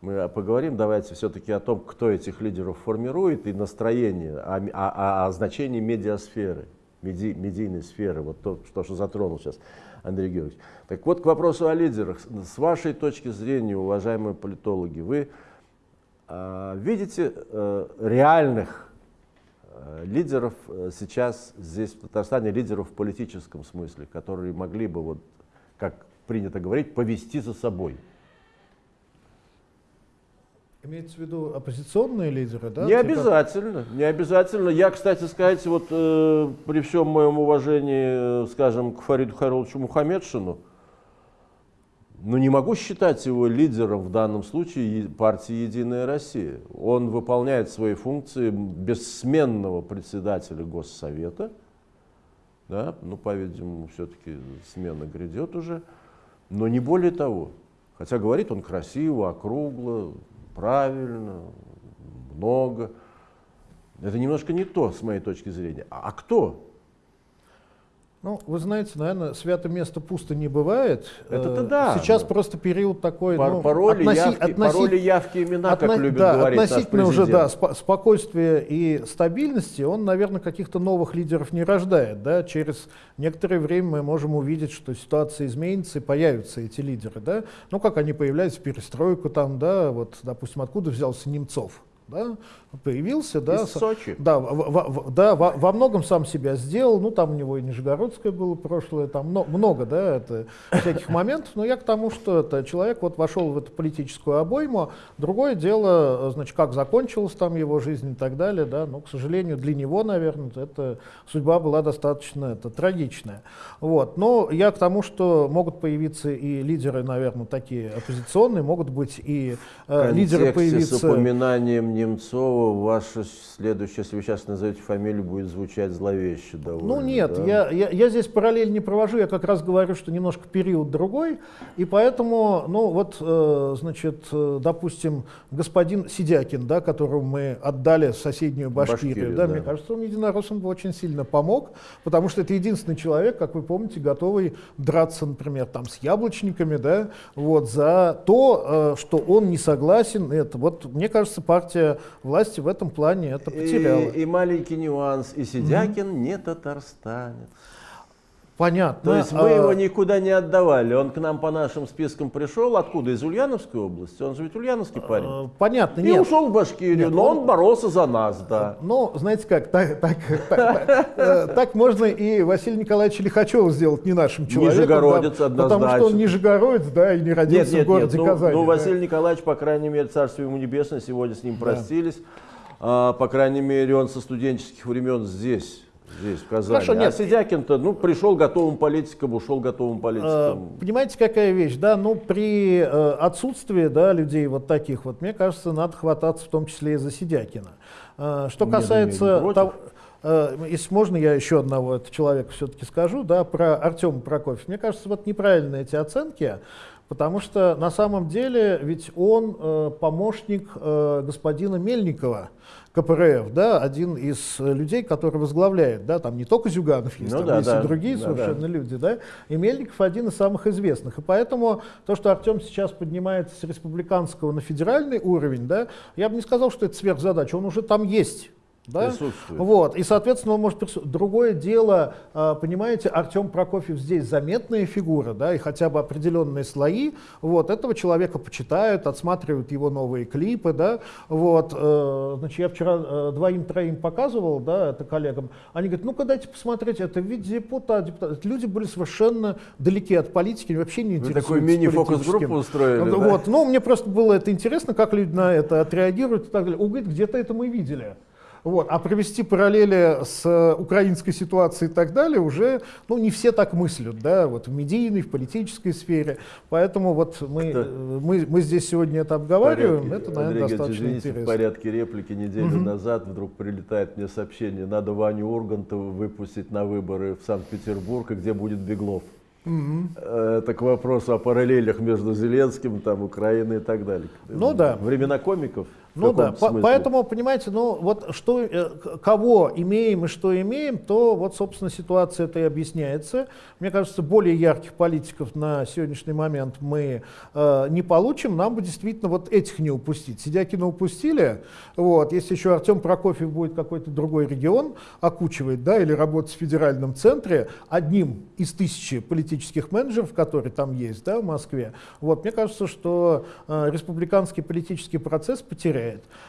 Мы поговорим, давайте все-таки о том, кто этих лидеров формирует и настроение, о, о, о значении медиасферы, меди, медийной сферы, вот то, что, что затронул сейчас Андрей Георгиевич. Так вот, к вопросу о лидерах. С вашей точки зрения, уважаемые политологи, вы э, видите э, реальных лидеров э, сейчас здесь в Татарстане, лидеров в политическом смысле, которые могли бы, вот, как принято говорить, повести за собой. Имеется в виду оппозиционные лидеры, да? Не типа... обязательно, не обязательно. Я, кстати сказать, вот э, при всем моем уважении, э, скажем, к Фариду Хароловичу Мухаммедшину, но не могу считать его лидером в данном случае партии «Единая Россия». Он выполняет свои функции бессменного председателя Госсовета. Да, ну, по-видимому, все-таки смена грядет уже. Но не более того. Хотя говорит он красиво, округло, правильно, много. Это немножко не то, с моей точки зрения. А, а кто? Ну, вы знаете, наверное, свято место пусто не бывает. Это-то э, да. Сейчас да. просто период такой. Пар ну, пароли, относи, явки, относи, пароли, явки, имена, отно, как любит да, говорить Относительно наш уже да, спо спокойствия и стабильности он, наверное, каких-то новых лидеров не рождает. Да? Через некоторое время мы можем увидеть, что ситуация изменится и появятся эти лидеры. Да? Ну, как они появляются перестройку, там, да, вот, допустим, откуда взялся Немцов да, появился, да, Из Сочи. да, в, в, да во, во многом сам себя сделал, ну там у него и Нижегородское было прошлое, там много, много да, это, всяких моментов, но я к тому, что это человек вот вошел в эту политическую обойму, другое дело, значит, как закончилась там его жизнь и так далее, да, но, к сожалению, для него, наверное, эта судьба была достаточно это, трагичная. Вот, но я к тому, что могут появиться и лидеры, наверное, такие оппозиционные, могут быть и э, лидеры появиться... с упоминанием Немцова, ваша следующая, если вы сейчас назовете фамилию, будет звучать зловеще довольно. Ну нет, да? я, я, я здесь параллель не провожу, я как раз говорю, что немножко период другой, и поэтому, ну вот, э, значит, э, допустим, господин Сидякин, да, которому мы отдали соседнюю Башкирию, Башкирию да, да. мне кажется, он единороссам бы очень сильно помог, потому что это единственный человек, как вы помните, готовый драться, например, там с яблочниками, да, вот, за то, э, что он не согласен, это, вот, мне кажется, партия власти в этом плане это потеряла. И, и маленький нюанс, и Сидякин mm-hmm. не татарстанец. Понятно. То есть мы А, его никуда не отдавали. Он к нам по нашим спискам пришел. Откуда? Из Ульяновской области? Он же ведь ульяновский парень. э, Понятно, И нет. ушел в Башкирию, Нет, но он... он- боролся за нас, да. Ну, знаете как, так, так, так, э, так можно и Василия Николаевича Лихачева сделать не нашим человеком. Нижегородец, да, Потому что однозначно. он нижегородец, да, и не родился Нет, нет, в городе нет. Ну, Казани. ну, да. Василий Николаевич, по крайней мере, царство ему небесное, сегодня с ним простились. А, по крайней мере, он со студенческих времен здесь. Здесь, в Казани. Хорошо, а нет. Сидякин-то, ну, пришел готовым политиком, ушел готовым политиком. Понимаете, какая вещь, да, ну, при э, отсутствии, да, людей вот таких вот, мне кажется, надо хвататься в том числе и за Сидякина. Э, Что Нет, касается против. того, э, если можно, я еще одного этого человека все-таки скажу, да, про Артема Прокофьева. Мне кажется, вот неправильные эти оценки, потому что на самом деле ведь он э, помощник э, господина Мельникова, КПРФ, да, один из э, людей, который возглавляет, да, там не только Зюганов есть, Ну там да, есть да, и другие да, совершенно люди, да, и Мельников один из самых известных. И поэтому то, что Артем сейчас поднимается с республиканского на федеральный уровень, да, я бы не сказал, что это сверхзадача, он уже там есть. Да? Вот. И, соответственно, он может Другое дело, а, понимаете, Артем Прокофьев здесь заметная фигура, да, и хотя бы определенные слои, вот, этого человека почитают, отсматривают его новые клипы, да, вот, э, значит, я вчера э, двоим-троим показывал, да, это коллегам, они говорят, ну-ка дайте посмотреть, это ведь депутат, депутат. Люди были совершенно далеки от политики, вообще не Вы интересуются такую мини-фокус-группу устроили, Вот, да? вот, ну, мне просто было это интересно, как люди на это отреагируют и так далее. Он говорит, где-то это мы видели. Вот. А провести параллели с э, украинской ситуацией и так далее уже ну, не все так мыслят, да, вот в медийной, в политической сфере. Поэтому вот мы, э, мы, мы здесь сегодня это обговариваем, порядке. это, наверное, Андрей достаточно извините, в интересно. порядке реплики неделю назад вдруг прилетает мне сообщение, надо Ваню Ургантова выпустить на выборы в Санкт-Петербург, где будет Беглов. Э, Это к вопросу о параллелях между Зеленским, там, Украиной и так далее. Ну да. Времена комиков. Ну да, смысле. поэтому, понимаете, ну вот что, э, кого имеем и что имеем, то вот, собственно, ситуация это и объясняется. Мне кажется, более ярких политиков на сегодняшний момент мы э, не получим, нам бы действительно вот этих не упустить. Сидякина упустили, вот, если еще Артем Прокофьев будет какой-то другой регион окучивать, да, или работать в федеральном центре, одним из тысячи политических менеджеров, которые там есть, да, в Москве, вот, мне кажется, что э, республиканский политический процесс потеряет.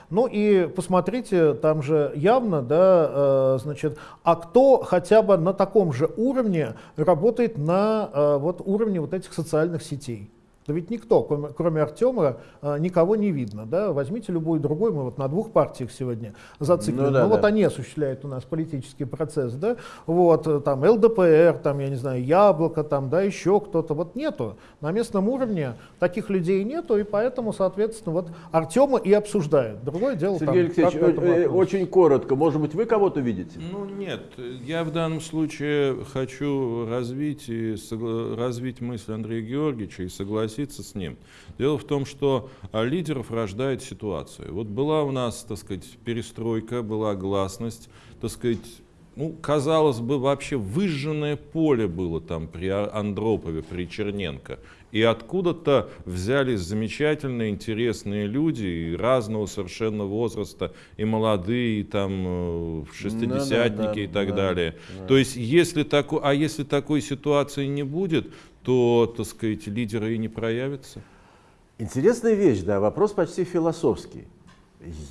Ну и посмотрите, там же явно, да, э, значит, а кто хотя бы на таком же уровне работает на э, вот уровне вот этих социальных сетей? Да ведь никто, кроме, Артема, э, никого не видно. Да? Возьмите любой другой, мы вот на двух партиях сегодня зациклены. Ну да, Ну вот да. они осуществляют у нас политический процесс. Да? Вот, э, там ЛДПР, там, я не знаю, Яблоко, там, да, еще кто-то. Вот нету. На местном уровне таких людей нету, и поэтому, соответственно, вот Артема и обсуждают. Другое дело, Сергей там, Алексеевич, этому э, очень коротко, может быть, вы кого-то видите? Ну нет, я в данном случае хочу развить, и развить мысль Андрея Георгиевича и согласиться с ним. Дело в том, что лидеров рождает ситуация. Вот была у нас, так сказать, перестройка, была гласность, так сказать, ну, казалось бы, вообще выжженное поле было там при А- Андропове, при Черненко. И откуда-то взялись замечательные, интересные люди и разного совершенно возраста, и молодые, и там э, шестидесятники и да, так да, далее. То есть, если тако, а если такой ситуации не будет, то, так сказать, лидеры и не проявятся. Интересная вещь, да, вопрос почти философский.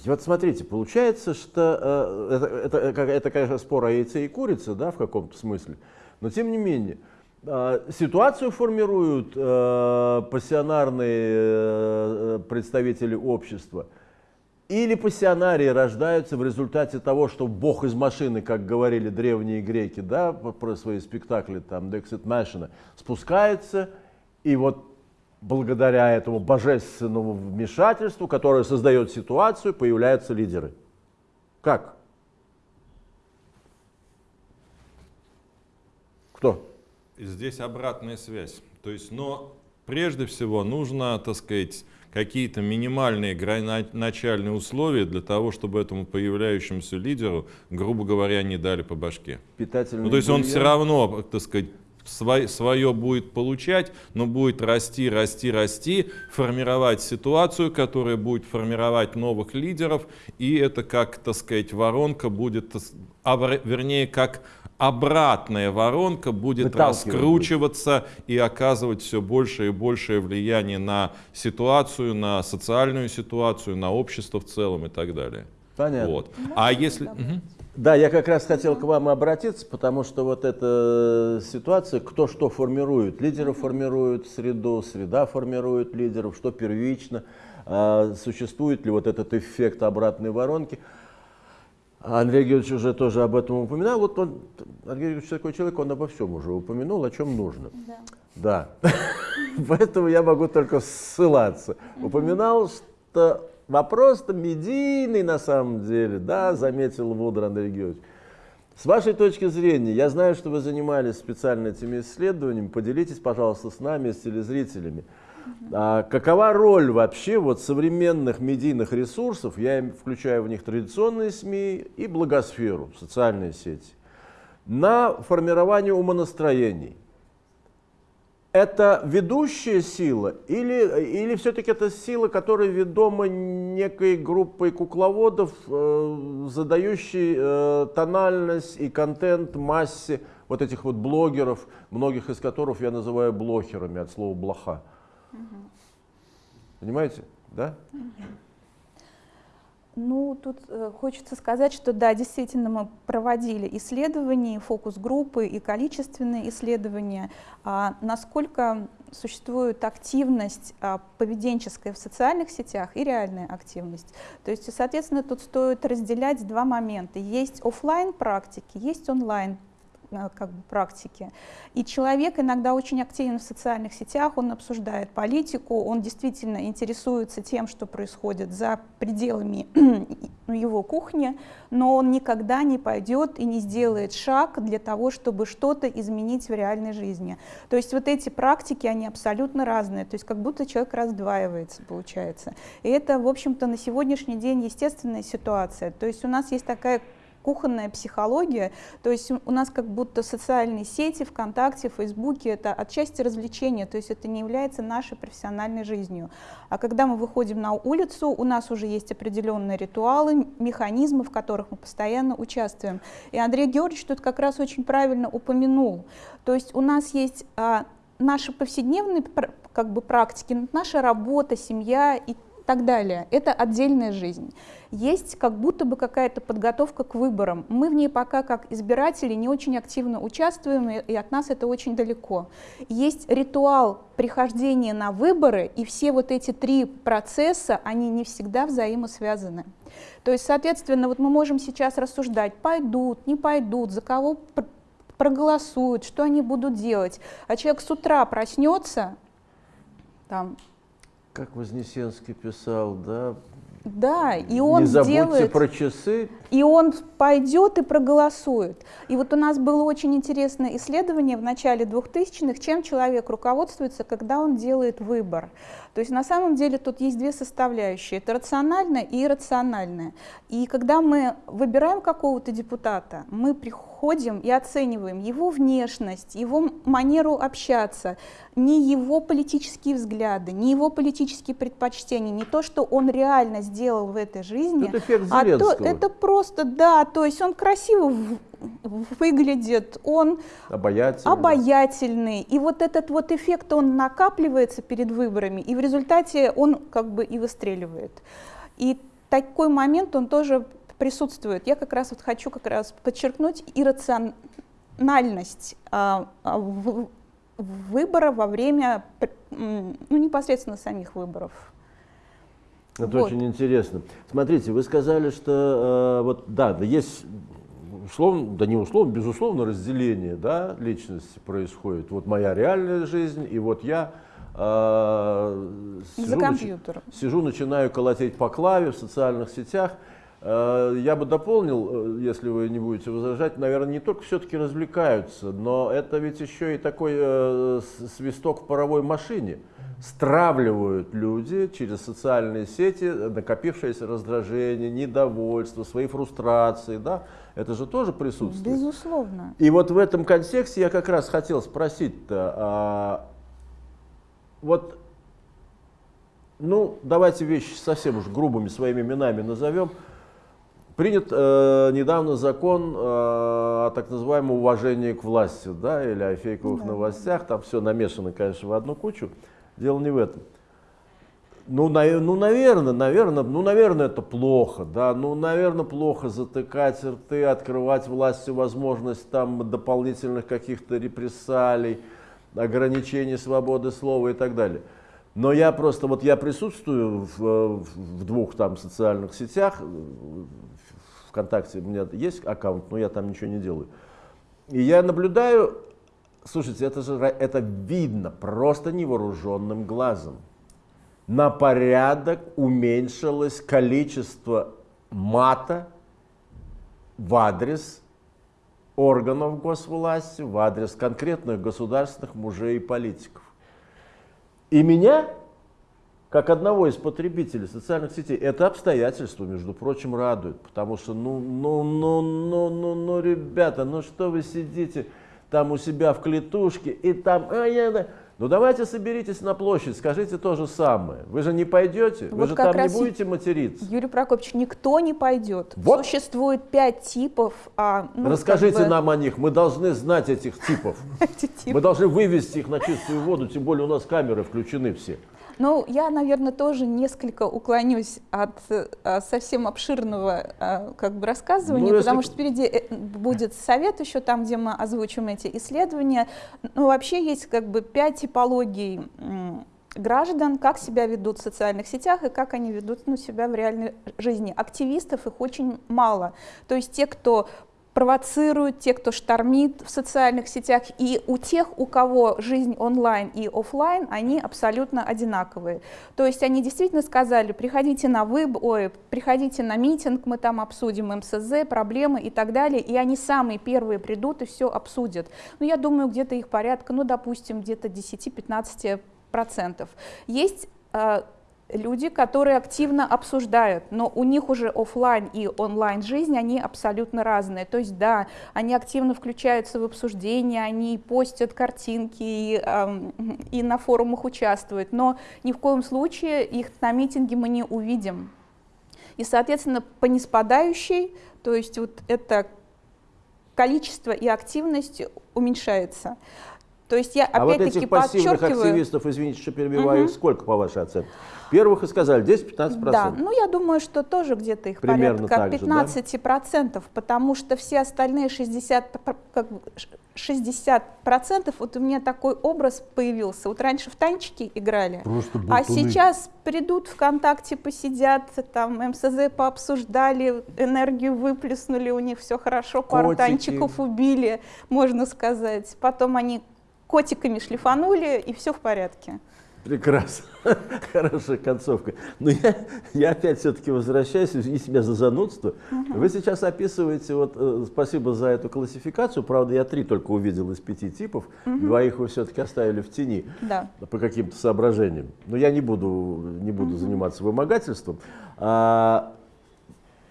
Вот смотрите, получается, что э, это, это, как- это, конечно, спор о яйце и курице, да, в каком-то смысле, но тем не менее, э, ситуацию формируют э, пассионарные э, представители общества, или пассионарии рождаются в результате того, что бог из машины, как говорили древние греки, да, про свои спектакли, там, Dexit Machina, спускается, и вот благодаря этому божественному вмешательству, которое создает ситуацию, появляются лидеры. Как? Кто? Здесь обратная связь. То есть, но прежде всего нужно, так сказать, какие-то минимальные начальные условия для того, чтобы этому появляющемуся лидеру, грубо говоря, не дали по башке. Питательный Ну, то есть он бульон? все равно, так сказать, свой- свое будет получать, но будет расти, расти, расти, формировать ситуацию, которая будет формировать новых лидеров, и это как, так сказать, воронка будет, а вер- вернее, как обратная воронка будет раскручиваться и оказывать все больше и большее влияние на ситуацию, на социальную ситуацию, на общество в целом и так далее. Понятно. Вот. А если... Угу. Да, я как раз хотел к вам обратиться, потому что вот эта ситуация, кто что формирует. Лидеры формируют среду, среда формирует лидеров, что первично, а, существует ли вот этот эффект обратной воронки. Андрей Георгиевич уже тоже об этом упоминал. Вот он, Андрей Георгиевич такой человек, он обо всем уже упомянул, о чем нужно. Да. Да. Поэтому я могу только ссылаться. Упоминал, что Вопрос-то медийный на самом деле, да, заметил мудр Андрей Георгиевич. С вашей точки зрения, я знаю, что вы занимались специально этими исследованиями, поделитесь, пожалуйста, с нами, с телезрителями. А какова роль вообще вот современных медийных ресурсов, я включаю в них традиционные СМИ и благосферу, социальные сети, на формирование умонастроений? Это ведущая сила или, или все-таки это сила, которая ведома некой группой кукловодов, э, задающей э, тональность и контент массе вот этих вот блогеров, многих из которых я называю блохерами от слова блоха. Угу. Понимаете? Да? Угу. Ну, тут э, хочется сказать, что да, действительно мы проводили исследования, фокус-группы и количественные исследования, а насколько существует активность а, поведенческая в социальных сетях и реальная активность. То есть, соответственно, тут стоит разделять два момента. Есть офлайн практики, есть онлайн как бы, практики. И человек иногда очень активен в социальных сетях, он обсуждает политику, он действительно интересуется тем, что происходит за пределами его кухни, но он никогда не пойдет и не сделает шаг для того, чтобы что-то изменить в реальной жизни. То есть вот эти практики, они абсолютно разные, то есть как будто человек раздваивается, получается. И это, в общем-то, на сегодняшний день естественная ситуация. То есть у нас есть такая кухонная психология, то есть у нас как будто социальные сети, ВКонтакте, Фейсбуке, это отчасти развлечение, то есть это не является нашей профессиональной жизнью. А когда мы выходим на улицу, у нас уже есть определенные ритуалы, механизмы, в которых мы постоянно участвуем. И Андрей Георгиевич тут как раз очень правильно упомянул. То есть у нас есть а, наши повседневные как бы, практики, наша работа, семья и так далее. Это отдельная жизнь. Есть как будто бы какая-то подготовка к выборам. Мы в ней пока как избиратели не очень активно участвуем, и от нас это очень далеко. Есть ритуал прихождения на выборы, и все вот эти три процесса, они не всегда взаимосвязаны. То есть, соответственно, вот мы можем сейчас рассуждать, пойдут, не пойдут, за кого проголосуют, что они будут делать. А человек с утра проснется, там, как Вознесенский писал, да? Да, и он Не забудьте сделает, про часы. И он пойдет и проголосует. И вот у нас было очень интересное исследование в начале 2000-х, чем человек руководствуется, когда он делает выбор. То есть на самом деле тут есть две составляющие. Это рациональное и иррациональное. И когда мы выбираем какого-то депутата, мы приходим и оцениваем его внешность, его манеру общаться, не его политические взгляды, не его политические предпочтения, не то, что он реально сделал в этой жизни, это эффект а то это просто, да, то есть он красиво выглядит, он обаятельный. обаятельный. И вот этот вот эффект, он накапливается перед выборами, и в результате он как бы и выстреливает. И такой момент, он тоже присутствует. Я как раз вот хочу как раз подчеркнуть иррациональность а, а, в, выбора во время ну, непосредственно самих выборов. Это вот. очень интересно. Смотрите, вы сказали, что э, вот да, да, есть условно, да не условно, безусловно, разделение да, личности происходит. Вот моя реальная жизнь, и вот я э, сижу, нач, сижу, начинаю колотеть по клаве в социальных сетях. Э, я бы дополнил, э, если вы не будете возражать, наверное, не только все-таки развлекаются, но это ведь еще и такой э, свисток в паровой машине. Стравливают люди через социальные сети накопившееся раздражение, недовольство, свои фрустрации, да, это же тоже присутствует. Безусловно. И вот в этом контексте я как раз хотел спросить-то, а, вот, ну, давайте вещи совсем уж грубыми своими именами назовем. Принят э, недавно закон э, о так называемом уважении к власти, да, или о фейковых да. новостях. Там все намешано, конечно, в одну кучу. Дело не в этом. Ну, на, ну, наверное, наверное, ну, наверное, это плохо, да, ну, наверное, плохо затыкать рты, открывать власти возможность там дополнительных каких-то репрессалий, ограничений свободы слова и так далее. Но я просто, вот я присутствую в, в двух там социальных сетях, ВКонтакте у меня есть аккаунт, но я там ничего не делаю. И я наблюдаю, слушайте, это же это видно просто невооруженным глазом. На порядок уменьшилось количество мата в адрес органов госвласти, в адрес конкретных государственных мужей и политиков. И меня, как одного из потребителей социальных сетей, это обстоятельство, между прочим, радует. Потому что, ну, ну, ну, ну, ну, ну, ребята, ну что вы сидите там у себя в клетушке и там... А, я, ну давайте соберитесь на площадь, скажите то же самое. Вы же не пойдете, вот вы же там не будете материться. Юрий Прокопьевич, никто не пойдет. Вот. Существует пять типов. А, ну, Расскажите бы... нам о них, мы должны знать этих типов. Мы должны вывести их на чистую воду, тем более у нас камеры включены все. Ну, я, наверное, тоже несколько уклонюсь от а, совсем обширного а, как бы рассказывания, ну, потому что впереди э, будет совет еще там, где мы озвучим эти исследования. Ну, вообще есть как бы пять типологий граждан, как себя ведут в социальных сетях и как они ведут ну, себя в реальной жизни. Активистов их очень мало. То есть те, кто провоцируют, те, кто штормит в социальных сетях, и у тех, у кого жизнь онлайн и офлайн, они абсолютно одинаковые. То есть они действительно сказали, приходите на выб, ой, приходите на митинг, мы там обсудим МСЗ, проблемы и так далее, и они самые первые придут и все обсудят. Ну, я думаю, где-то их порядка, ну, допустим, где-то 10-15 процентов. Есть э, люди, которые активно обсуждают, но у них уже офлайн и онлайн жизнь, они абсолютно разные. То есть да, они активно включаются в обсуждения, они постят картинки и, э, и на форумах участвуют, но ни в коем случае их на митинге мы не увидим. И, соответственно, по неспадающей, то есть вот это количество и активность уменьшается. То есть я а опять-таки вот этих пассивных активистов, извините, что перебиваю, угу. сколько по вашей оценке? Первых и сказали 10-15%. Да, ну я думаю, что тоже где-то их Примерно порядка 15%, да? потому что все остальные 60%, как, 60 вот у меня такой образ появился. Вот раньше в танчики играли, а сейчас придут ВКонтакте, посидят, там МСЗ пообсуждали, энергию выплеснули, у них все хорошо, пару Котики. танчиков убили, можно сказать. Потом они котиками шлифанули, и все в порядке. Прекрасно. Хорошая концовка. Но я, я опять все-таки возвращаюсь, и себя за занудство. Угу. Вы сейчас описываете, вот, э, спасибо за эту классификацию, правда, я три только увидел из пяти типов, угу. двоих вы все-таки оставили в тени да. по каким-то соображениям. Но я не буду, не буду угу. заниматься вымогательством. А,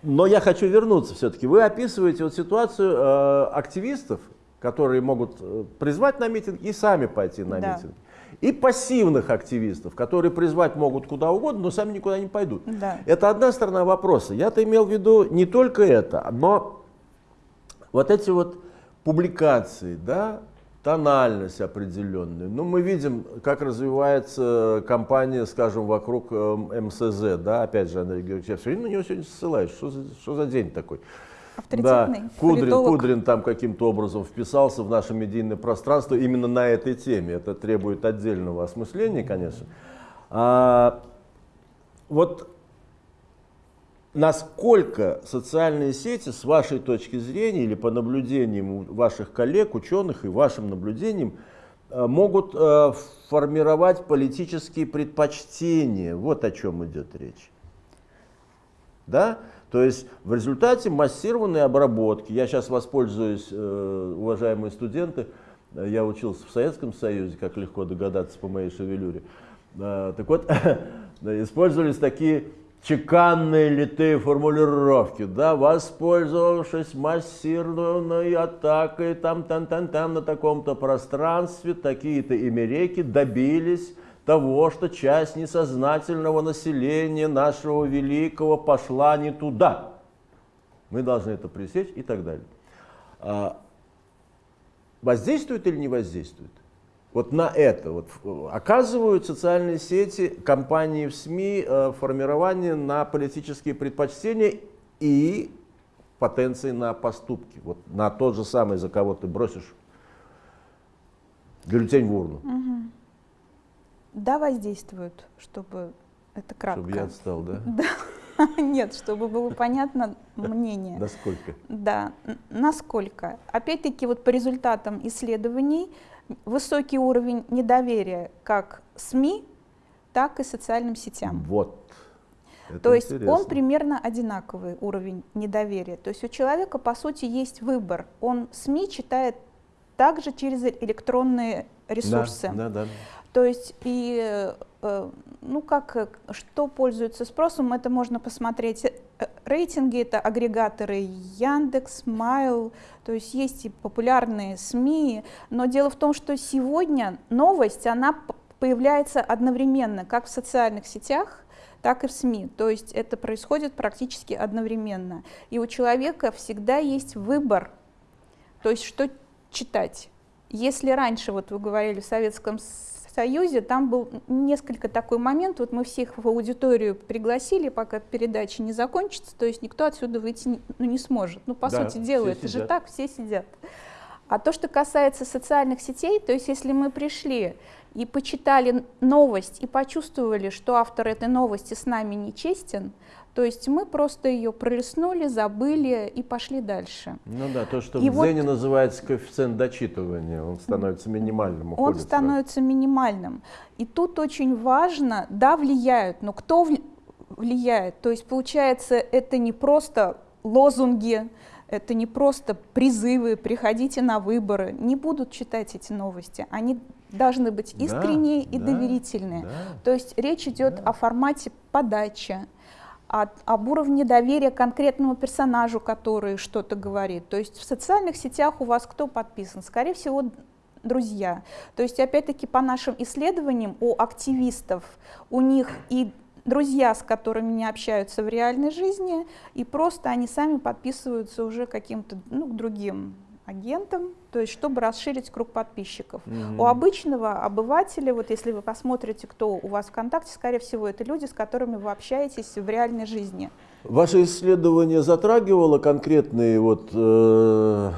но я хочу вернуться все-таки. Вы описываете вот ситуацию э, активистов, которые могут э, призвать на митинг и сами пойти на да. митинг. И пассивных активистов, которые призвать могут куда угодно, но сами никуда не пойдут. Да. Это одна сторона вопроса. Я-то имел в виду не только это, но вот эти вот публикации, да, тональность определенную. Ну, мы видим, как развивается кампания, скажем, вокруг э, МСЗ, да, опять же, Андрей Георгиевич, я все время на него сегодня ссылаюсь, что за, что за день такой? Авторитетный да, Кудрин, Кудрин там каким-то образом вписался в наше медийное пространство именно на этой теме. Это требует отдельного осмысления, конечно. А, вот насколько социальные сети, с вашей точки зрения или по наблюдениям ваших коллег, ученых и вашим наблюдениям, э, могут э, формировать политические предпочтения. Вот о чем идет речь. Да? То есть в результате массированной обработки, я сейчас воспользуюсь, э, уважаемые студенты, я учился в Советском Союзе, как легко догадаться по моей шевелюре. Э, так вот, использовались такие чеканные литые формулировки, да, воспользовавшись массированной атакой там, там, там, там на таком-то пространстве, такие-то имереки добились того, что часть несознательного населения нашего великого пошла не туда. Мы должны это пресечь и так далее. А, воздействует или не воздействует? Вот на это вот, оказывают социальные сети, компании в СМИ э, формирование на политические предпочтения и потенции на поступки. Вот на тот же самый, за кого ты бросишь бюллетень в урну. Угу. Да, воздействуют, чтобы это кратко. Чтобы я отстал, да? Да. Нет, чтобы было понятно мнение. Насколько? Да, насколько. Опять-таки, вот по результатам исследований высокий уровень недоверия как СМИ, так и социальным сетям. Вот. Это То есть он примерно одинаковый уровень недоверия. То есть у человека, по сути, есть выбор. Он СМИ читает также через электронные ресурсы. Да, да, да. То есть и э, ну как что пользуется спросом, это можно посмотреть. Э, рейтинги это агрегаторы Яндекс, Майл, то есть есть и популярные СМИ, но дело в том, что сегодня новость она появляется одновременно, как в социальных сетях, так и в СМИ. То есть это происходит практически одновременно. И у человека всегда есть выбор, то есть что читать. Если раньше, вот вы говорили, в Советском Союзе, там был несколько такой момент, вот мы всех в аудиторию пригласили, пока передача не закончится, то есть никто отсюда выйти не, ну, не сможет. Ну, по да, сути дела, это сидят. же так, все сидят. А то, что касается социальных сетей, то есть если мы пришли и почитали новость и почувствовали, что автор этой новости с нами не честен, то есть мы просто ее пролистнули, забыли и пошли дальше. Ну да, то, что и в Дзене вот, называется коэффициент дочитывания, он становится минимальным. Он становится минимальным. И тут очень важно, да, влияют, но кто влияет? То есть получается, это не просто лозунги, это не просто призывы, приходите на выборы, не будут читать эти новости. Они должны быть искренние да, и да, доверительные. Да, То есть речь идет да. о формате подачи, от, об уровне доверия конкретному персонажу, который что-то говорит. То есть в социальных сетях у вас кто подписан? Скорее всего, друзья. То есть, опять-таки, по нашим исследованиям у активистов, у них и друзья, с которыми не общаются в реальной жизни, и просто они сами подписываются уже каким-то ну, другим агентом, то есть чтобы расширить круг подписчиков. Mm-hmm. У обычного обывателя, вот если вы посмотрите, кто у вас ВКонтакте, скорее всего, это люди, с которыми вы общаетесь в реальной жизни. Ваше исследование затрагивало конкретные вот э,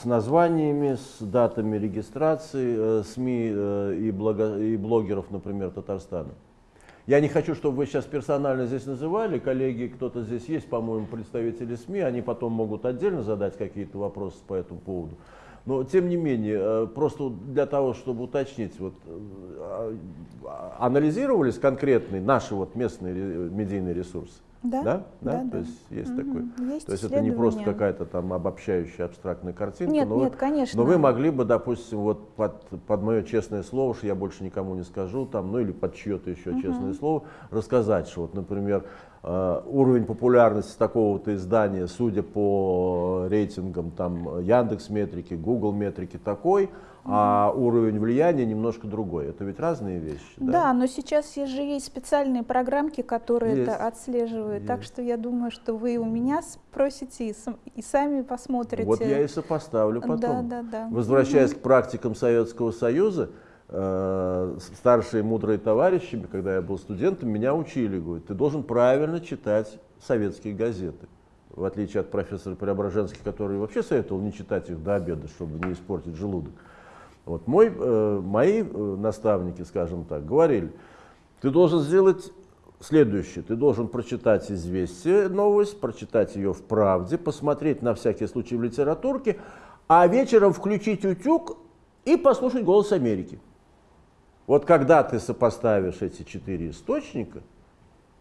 с названиями, с датами регистрации э, СМИ э, и, блога, и блогеров, например, Татарстана? Я не хочу, чтобы вы сейчас персонально здесь называли. Коллеги, кто-то здесь есть, по-моему, представители СМИ. Они потом могут отдельно задать какие-то вопросы по этому поводу. Но, тем не менее, э, просто для того, чтобы уточнить, вот, э, а, анализировались конкретные наши вот местные медийные ресурсы? Да, да, да, да, то да. есть есть угу. такой. Есть то есть это не просто какая-то там обобщающая абстрактная картинка. Нет, но нет, вы, конечно. Но вы могли бы, допустим, вот под, под мое честное слово, что я больше никому не скажу, там, ну или под чье-то еще угу. честное слово, рассказать, что вот, например, э, уровень популярности такого-то издания, судя по рейтингам там Яндекс метрики, Google метрики такой, а уровень влияния немножко другой. Это ведь разные вещи. Да, да но сейчас же есть специальные программки, которые есть. это отслеживают. Есть. Так что я думаю, что вы у меня спросите и, и сами посмотрите. Вот я и сопоставлю потом. Да, да, да. Возвращаясь угу. к практикам Советского Союза, э, старшие мудрые товарищи, когда я был студентом, меня учили, говорят, ты должен правильно читать советские газеты в отличие от профессора Преображенских, который вообще советовал не читать их до обеда, чтобы не испортить желудок. Вот мой, э, мои э, наставники, скажем так, говорили, ты должен сделать следующее. Ты должен прочитать «Известие», новость, прочитать ее в «Правде», посмотреть на всякий случай в литературке, а вечером включить «Утюг» и послушать «Голос Америки». Вот когда ты сопоставишь эти четыре источника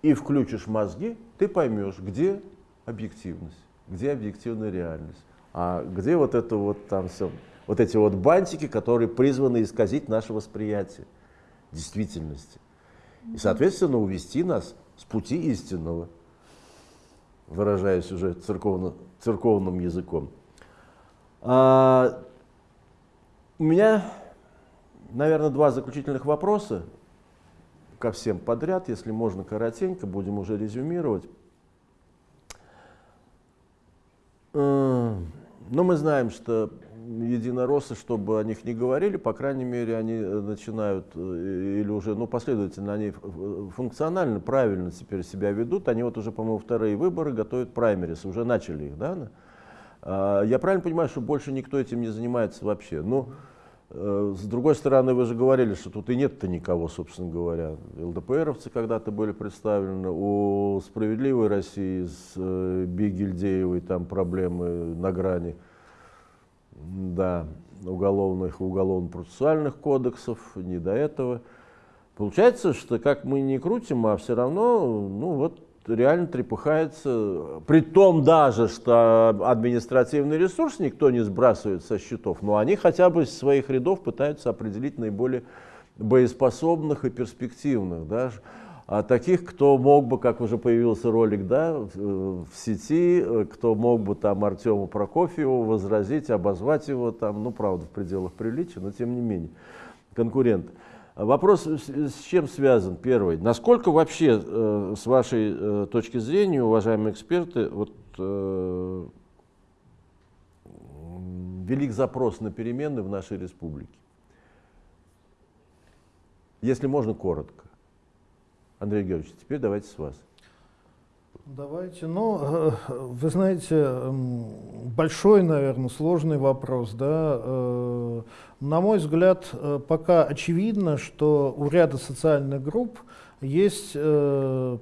и включишь мозги, ты поймешь, где объективность, где объективная реальность, а где вот это вот там все вот эти вот бантики, которые призваны исказить наше восприятие действительности. И, соответственно, увести нас с пути истинного, выражаясь уже церковно, церковным языком. А, у меня, наверное, два заключительных вопроса ко всем подряд, если можно коротенько, будем уже резюмировать. Но мы знаем, что единороссы, чтобы о них не говорили, по крайней мере, они э, начинают, э, или уже, ну, последовательно, они функционально, правильно теперь себя ведут. Они вот уже, по-моему, вторые выборы готовят праймерис, уже начали их, да? А, я правильно понимаю, что больше никто этим не занимается вообще? Ну, э, с другой стороны, вы же говорили, что тут и нет-то никого, собственно говоря. ЛДПРовцы когда-то были представлены, у «Справедливой России» с Бигельдеевой там проблемы на грани – да, уголовных и уголовно-процессуальных кодексов, не до этого. Получается, что как мы не крутим, а все равно, ну вот, реально трепыхается, при том даже, что административный ресурс никто не сбрасывает со счетов, но они хотя бы из своих рядов пытаются определить наиболее боеспособных и перспективных. Да? А таких, кто мог бы, как уже появился ролик да, в, в сети, э, кто мог бы там Артему Прокофьеву возразить, обозвать его там, ну правда в пределах приличия, но тем не менее, конкурент. Вопрос с чем связан? Первый. Насколько вообще, э, с вашей э, точки зрения, уважаемые эксперты, вот, э, велик запрос на перемены в нашей республике? Если можно, коротко. Андрей Георгиевич, теперь давайте с вас. Давайте. Ну, э, вы знаете, большой, наверное, сложный вопрос. Да? Э, на мой взгляд, э, пока очевидно, что у ряда социальных групп есть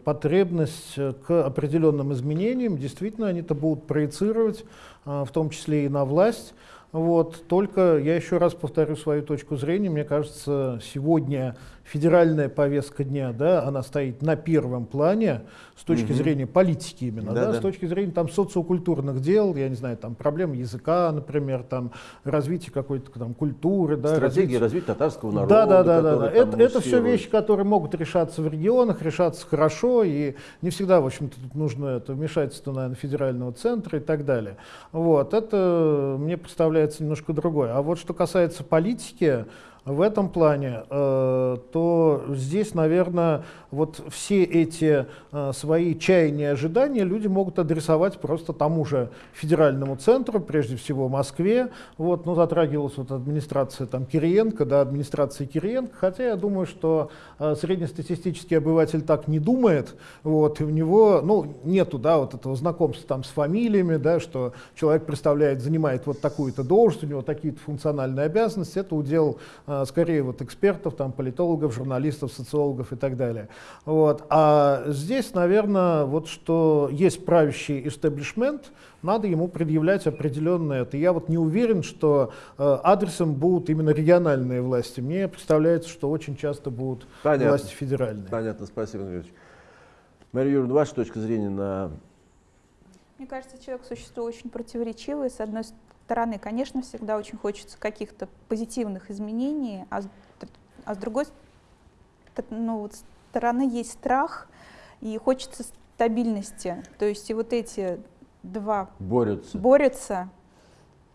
потребность к определенным изменениям. Действительно, они это будут проецировать, в том числе и на власть. Вот. Только я еще раз повторю свою точку зрения. Мне кажется, сегодня федеральная повестка дня, да, она стоит на первом плане с точки угу. зрения политики именно, да, да, да, с точки зрения там социокультурных дел, я не знаю, там проблем языка, например, там развитие какой-то там культуры, да, стратегии развития татарского народа. Да, да, да, да, да. Это, это все вещи, которые могут решаться в регионах, решаться хорошо, и не всегда, в общем-то, тут нужно это вмешательство, наверное, федерального центра и так далее. Вот, это мне представляется немножко другое. А вот что касается политики, в этом плане, э, то здесь, наверное, вот все эти э, свои чаяния и ожидания люди могут адресовать просто тому же федеральному центру, прежде всего Москве. Вот, ну, затрагивалась вот администрация там, Кириенко, да, администрация Кириенко, хотя я думаю, что э, среднестатистический обыватель так не думает, вот, и у него, ну, нету, да, вот этого знакомства там с фамилиями, да, что человек представляет, занимает вот такую-то должность, у него такие-то функциональные обязанности, это удел скорее вот экспертов, там, политологов, журналистов, социологов и так далее. Вот. А здесь, наверное, вот что есть правящий истеблишмент, надо ему предъявлять определенное это. Я вот не уверен, что э, адресом будут именно региональные власти. Мне представляется, что очень часто будут Понятно. власти федеральные. Понятно, спасибо, Андрей Мария Юрьевна, ваша точка зрения на... Мне кажется, человек существо очень противоречивое. С одной стороны, конечно, всегда очень хочется каких-то позитивных изменений, а с, а с другой ну, вот, стороны есть страх и хочется стабильности. То есть и вот эти два борются. борются.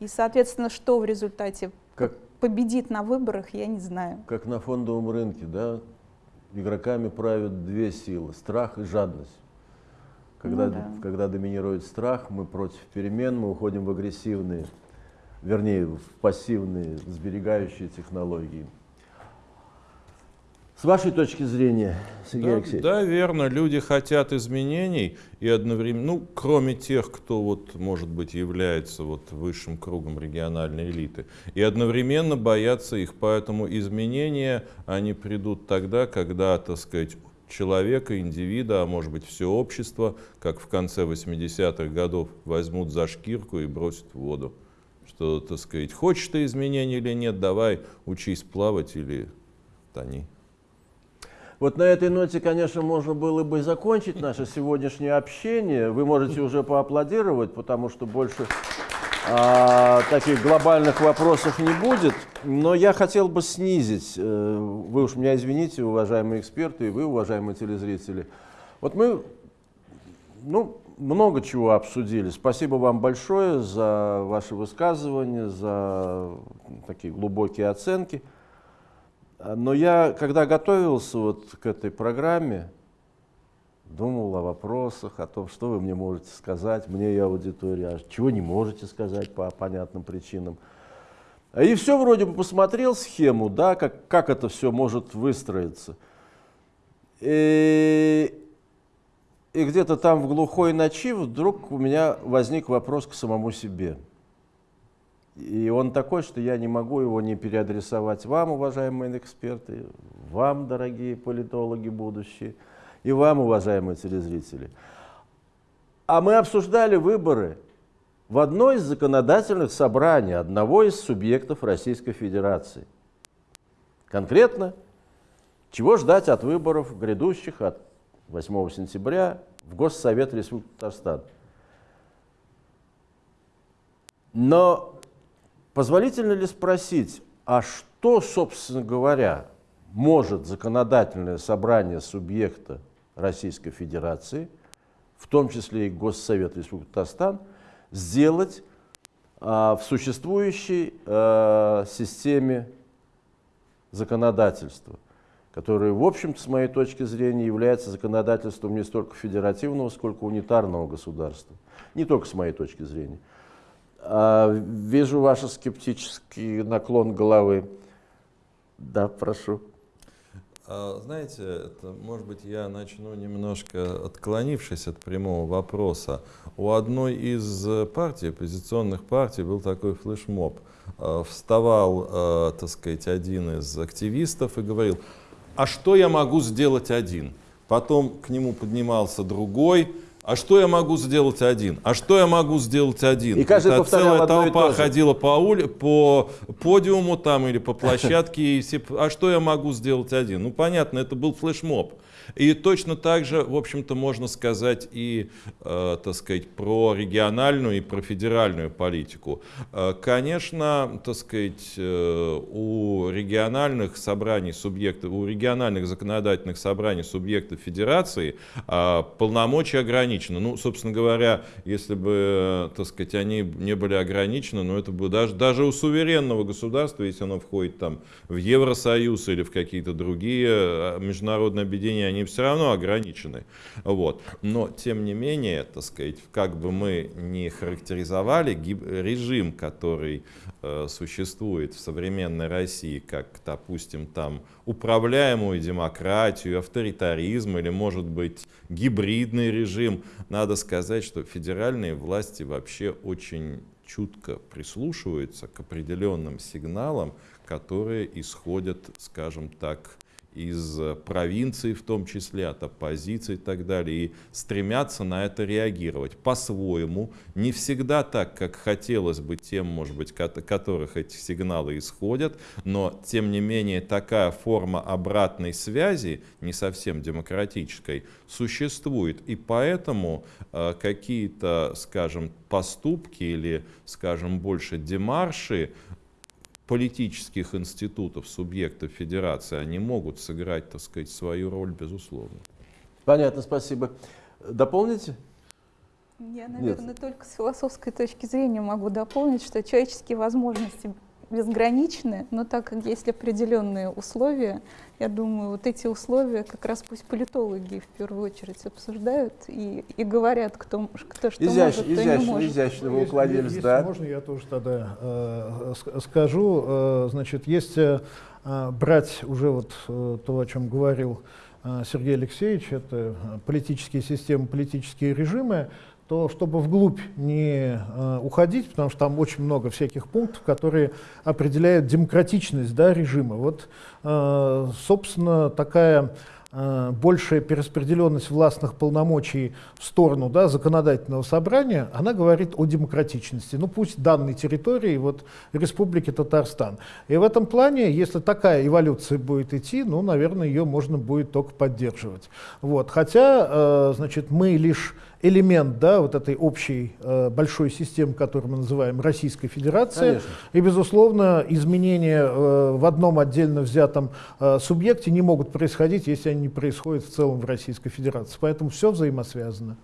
И, соответственно, что в результате как, победит на выборах, я не знаю. Как на фондовом рынке, да, игроками правят две силы – страх и жадность. Когда, ну, да. когда доминирует страх, мы против перемен, мы уходим в агрессивные, вернее, в пассивные, сберегающие технологии. С вашей точки зрения, Сергей да, Алексеевич? Да, верно. Люди хотят изменений и одновременно, ну, кроме тех, кто вот, может быть, является вот высшим кругом региональной элиты, и одновременно боятся их. Поэтому изменения, они придут тогда, когда, так сказать, человека, индивида, а может быть все общество, как в конце 80-х годов, возьмут за шкирку и бросят в воду. Что, так сказать, хочешь ты изменений или нет, давай учись плавать или тони. Вот на этой ноте, конечно, можно было бы закончить наше сегодняшнее общение. Вы можете уже поаплодировать, потому что больше а, таких глобальных вопросов не будет. Но я хотел бы снизить, э, вы уж меня извините, уважаемые эксперты, и вы, уважаемые телезрители. Вот мы ну, много чего обсудили. Спасибо вам большое за ваши высказывания, за такие глубокие оценки. Но я, когда готовился вот к этой программе, думал о вопросах, о том, что вы мне можете сказать, мне и аудитории, а чего не можете сказать по понятным причинам. И все вроде бы посмотрел схему, да, как, как это все может выстроиться. И, и где-то там в глухой ночи вдруг у меня возник вопрос к самому себе. И он такой, что я не могу его не переадресовать вам, уважаемые эксперты, вам, дорогие политологи будущие, и вам, уважаемые телезрители. А мы обсуждали выборы в одно из законодательных собраний одного из субъектов Российской Федерации. Конкретно, чего ждать от выборов грядущих от 8 сентября в Госсовет Республики Татарстан. Но позволительно ли спросить, а что, собственно говоря, может законодательное собрание субъекта Российской Федерации, в том числе и Госсовет Республики Татарстан, сделать а, в существующей а, системе законодательства, которое, в общем-то, с моей точки зрения, является законодательством не столько федеративного, сколько унитарного государства. Не только с моей точки зрения. А, вижу ваш скептический наклон головы. Да, прошу. А, знаете, это, может быть, я начну немножко отклонившись от прямого вопроса. У одной из партий, оппозиционных партий, был такой флешмоб. А, вставал, а, так сказать, один из активистов и говорил, а что я могу сделать один? Потом к нему поднимался другой, а что я могу сделать один? А что я могу сделать один? И каждый Это целая толпа ходила по, ули, по подиуму там или по площадке. И все, а что я могу сделать один? Ну, понятно, это был флешмоб. И точно так же, в общем-то, можно сказать и, э, так сказать, про региональную и про федеральную политику. Э, конечно, так сказать, э, у региональных собраний субъектов, у региональных законодательных собраний субъектов федерации э, полномочия ограничены. Ну, собственно говоря, если бы, так сказать, они не были ограничены, но ну, это бы даже, даже у суверенного государства, если оно входит там в Евросоюз или в какие-то другие э, международные объединения, они все равно ограничены. Вот. Но, тем не менее, так сказать, как бы мы не характеризовали режим, который э, существует в современной России, как, допустим, там управляемую демократию, авторитаризм или, может быть, гибридный режим, надо сказать, что федеральные власти вообще очень чутко прислушиваются к определенным сигналам, которые исходят, скажем так, из э, провинций, в том числе от оппозиции и так далее, и стремятся на это реагировать. По-своему, не всегда так, как хотелось бы тем, может быть, которых эти сигналы исходят, но, тем не менее, такая форма обратной связи, не совсем демократической, существует, и поэтому э, какие-то, скажем, поступки или, скажем, больше демарши политических институтов, субъектов федерации, они могут сыграть, так сказать, свою роль, безусловно. Понятно, спасибо. Дополните? Я, наверное, Нет. только с философской точки зрения могу дополнить, что человеческие возможности безграничны, но так как есть определенные условия, я думаю, вот эти условия как раз пусть политологи в первую очередь обсуждают и, и говорят, кто, кто что изящ, может, изящ, кто не может. Изящно вы уклонились, если, да? Если можно, я тоже тогда э, скажу. Э, значит, есть э, брать уже вот э, то, о чем говорил э, Сергей Алексеевич, это политические системы, политические режимы, то чтобы вглубь не э, уходить, потому что там очень много всяких пунктов, которые определяют демократичность да, режима. Вот, э, собственно, такая Э, большая перераспределенность властных полномочий в сторону да, законодательного собрания, она говорит о демократичности. Ну пусть данной территории, вот Республики Татарстан. И в этом плане, если такая эволюция будет идти, ну, наверное, ее можно будет только поддерживать. Вот. Хотя, э, значит, мы лишь элемент да, вот этой общей э, большой системы, которую мы называем Российской Федерацией. Конечно. И, безусловно, изменения э, в одном отдельно взятом э, субъекте не могут происходить, если они не происходят в целом в Российской Федерации. Поэтому все взаимосвязано.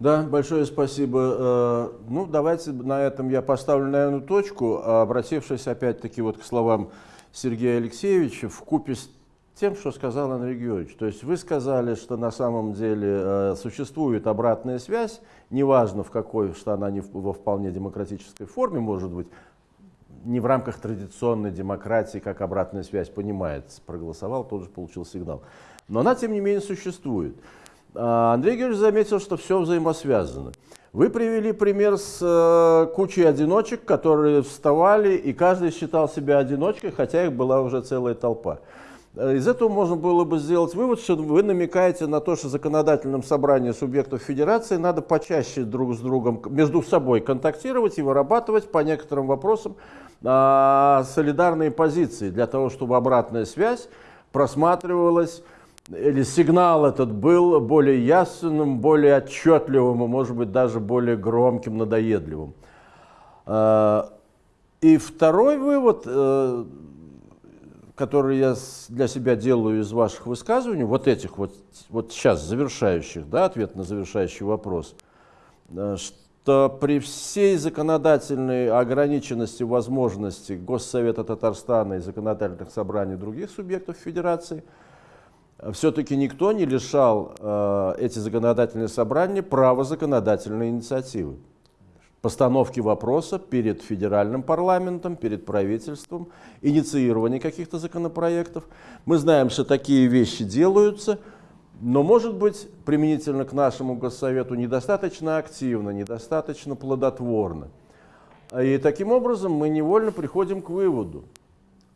Да, большое спасибо. Э, ну, давайте на этом я поставлю, наверное, точку, обратившись опять-таки вот к словам Сергея Алексеевича, в купе с тем, что сказал Андрей Георгиевич. То есть вы сказали, что на самом деле э, существует обратная связь, неважно в какой, что она не в, во вполне демократической форме может быть, не в рамках традиционной демократии, как обратная связь понимается. Проголосовал, тот же получил сигнал. Но она, тем не менее, существует. А Андрей Георгиевич заметил, что все взаимосвязано. Вы привели пример с э, кучей одиночек, которые вставали, и каждый считал себя одиночкой, хотя их была уже целая толпа. Э, из этого можно было бы сделать вывод, что вы намекаете на то, что законодательном собрании субъектов федерации надо почаще друг с другом, между собой контактировать и вырабатывать по некоторым вопросам а, солидарные позиции, для того, чтобы обратная связь просматривалась, или сигнал этот был более ясным, более отчетливым, и, может быть, даже более громким, надоедливым. А, и второй вывод, который я для себя делаю из ваших высказываний, вот этих вот, вот сейчас завершающих, да, ответ на завершающий вопрос, э, что при всей законодательной ограниченности возможностей Госсовета Татарстана и законодательных собраний других субъектов Федерации, все-таки никто не лишал э, эти законодательные собрания права законодательной инициативы постановки вопроса перед федеральным парламентом, перед правительством, инициирование каких-то законопроектов. Мы знаем, что такие вещи делаются, но, может быть, применительно к нашему Госсовету недостаточно активно, недостаточно плодотворно. И таким образом мы невольно приходим к выводу,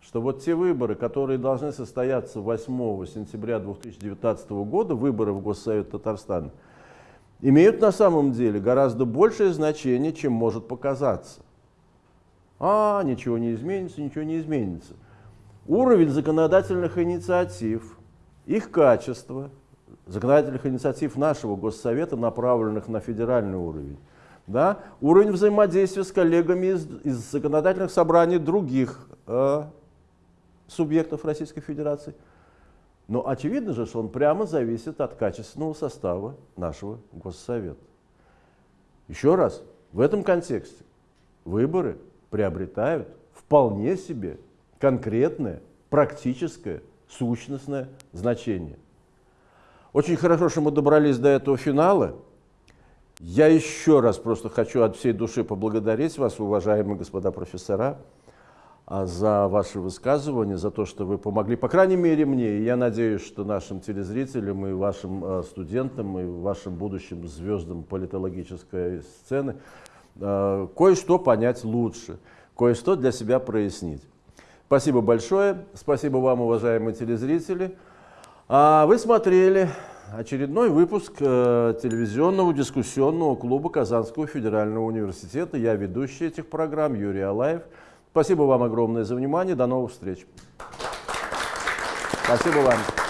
что вот те выборы, которые должны состояться 8 сентября 2019 года, выборы в Госсовет Татарстана, имеют на самом деле гораздо большее значение, чем может показаться. А, ничего не изменится, ничего не изменится. Уровень законодательных инициатив, их качество, законодательных инициатив нашего Госсовета, направленных на федеральный уровень, да, уровень взаимодействия с коллегами из, из законодательных собраний других э, субъектов Российской Федерации – но очевидно же, что он прямо зависит от качественного состава нашего Госсовета. Еще раз, в этом контексте выборы приобретают вполне себе конкретное, практическое, сущностное значение. Очень хорошо, что мы добрались до этого финала. Я еще раз просто хочу от всей души поблагодарить вас, уважаемые господа профессора, за ваши высказывания, за то, что вы помогли, по крайней мере мне, и я надеюсь, что нашим телезрителям и вашим а, студентам, и вашим будущим звездам политологической сцены а, кое-что понять лучше, кое-что для себя прояснить. Спасибо большое, спасибо вам, уважаемые телезрители. Вы смотрели очередной выпуск э, телевизионного дискуссионного клуба Казанского федерального университета. Я ведущий этих программ Юрий Алаев. Спасибо вам огромное за внимание. До новых встреч. Спасибо вам.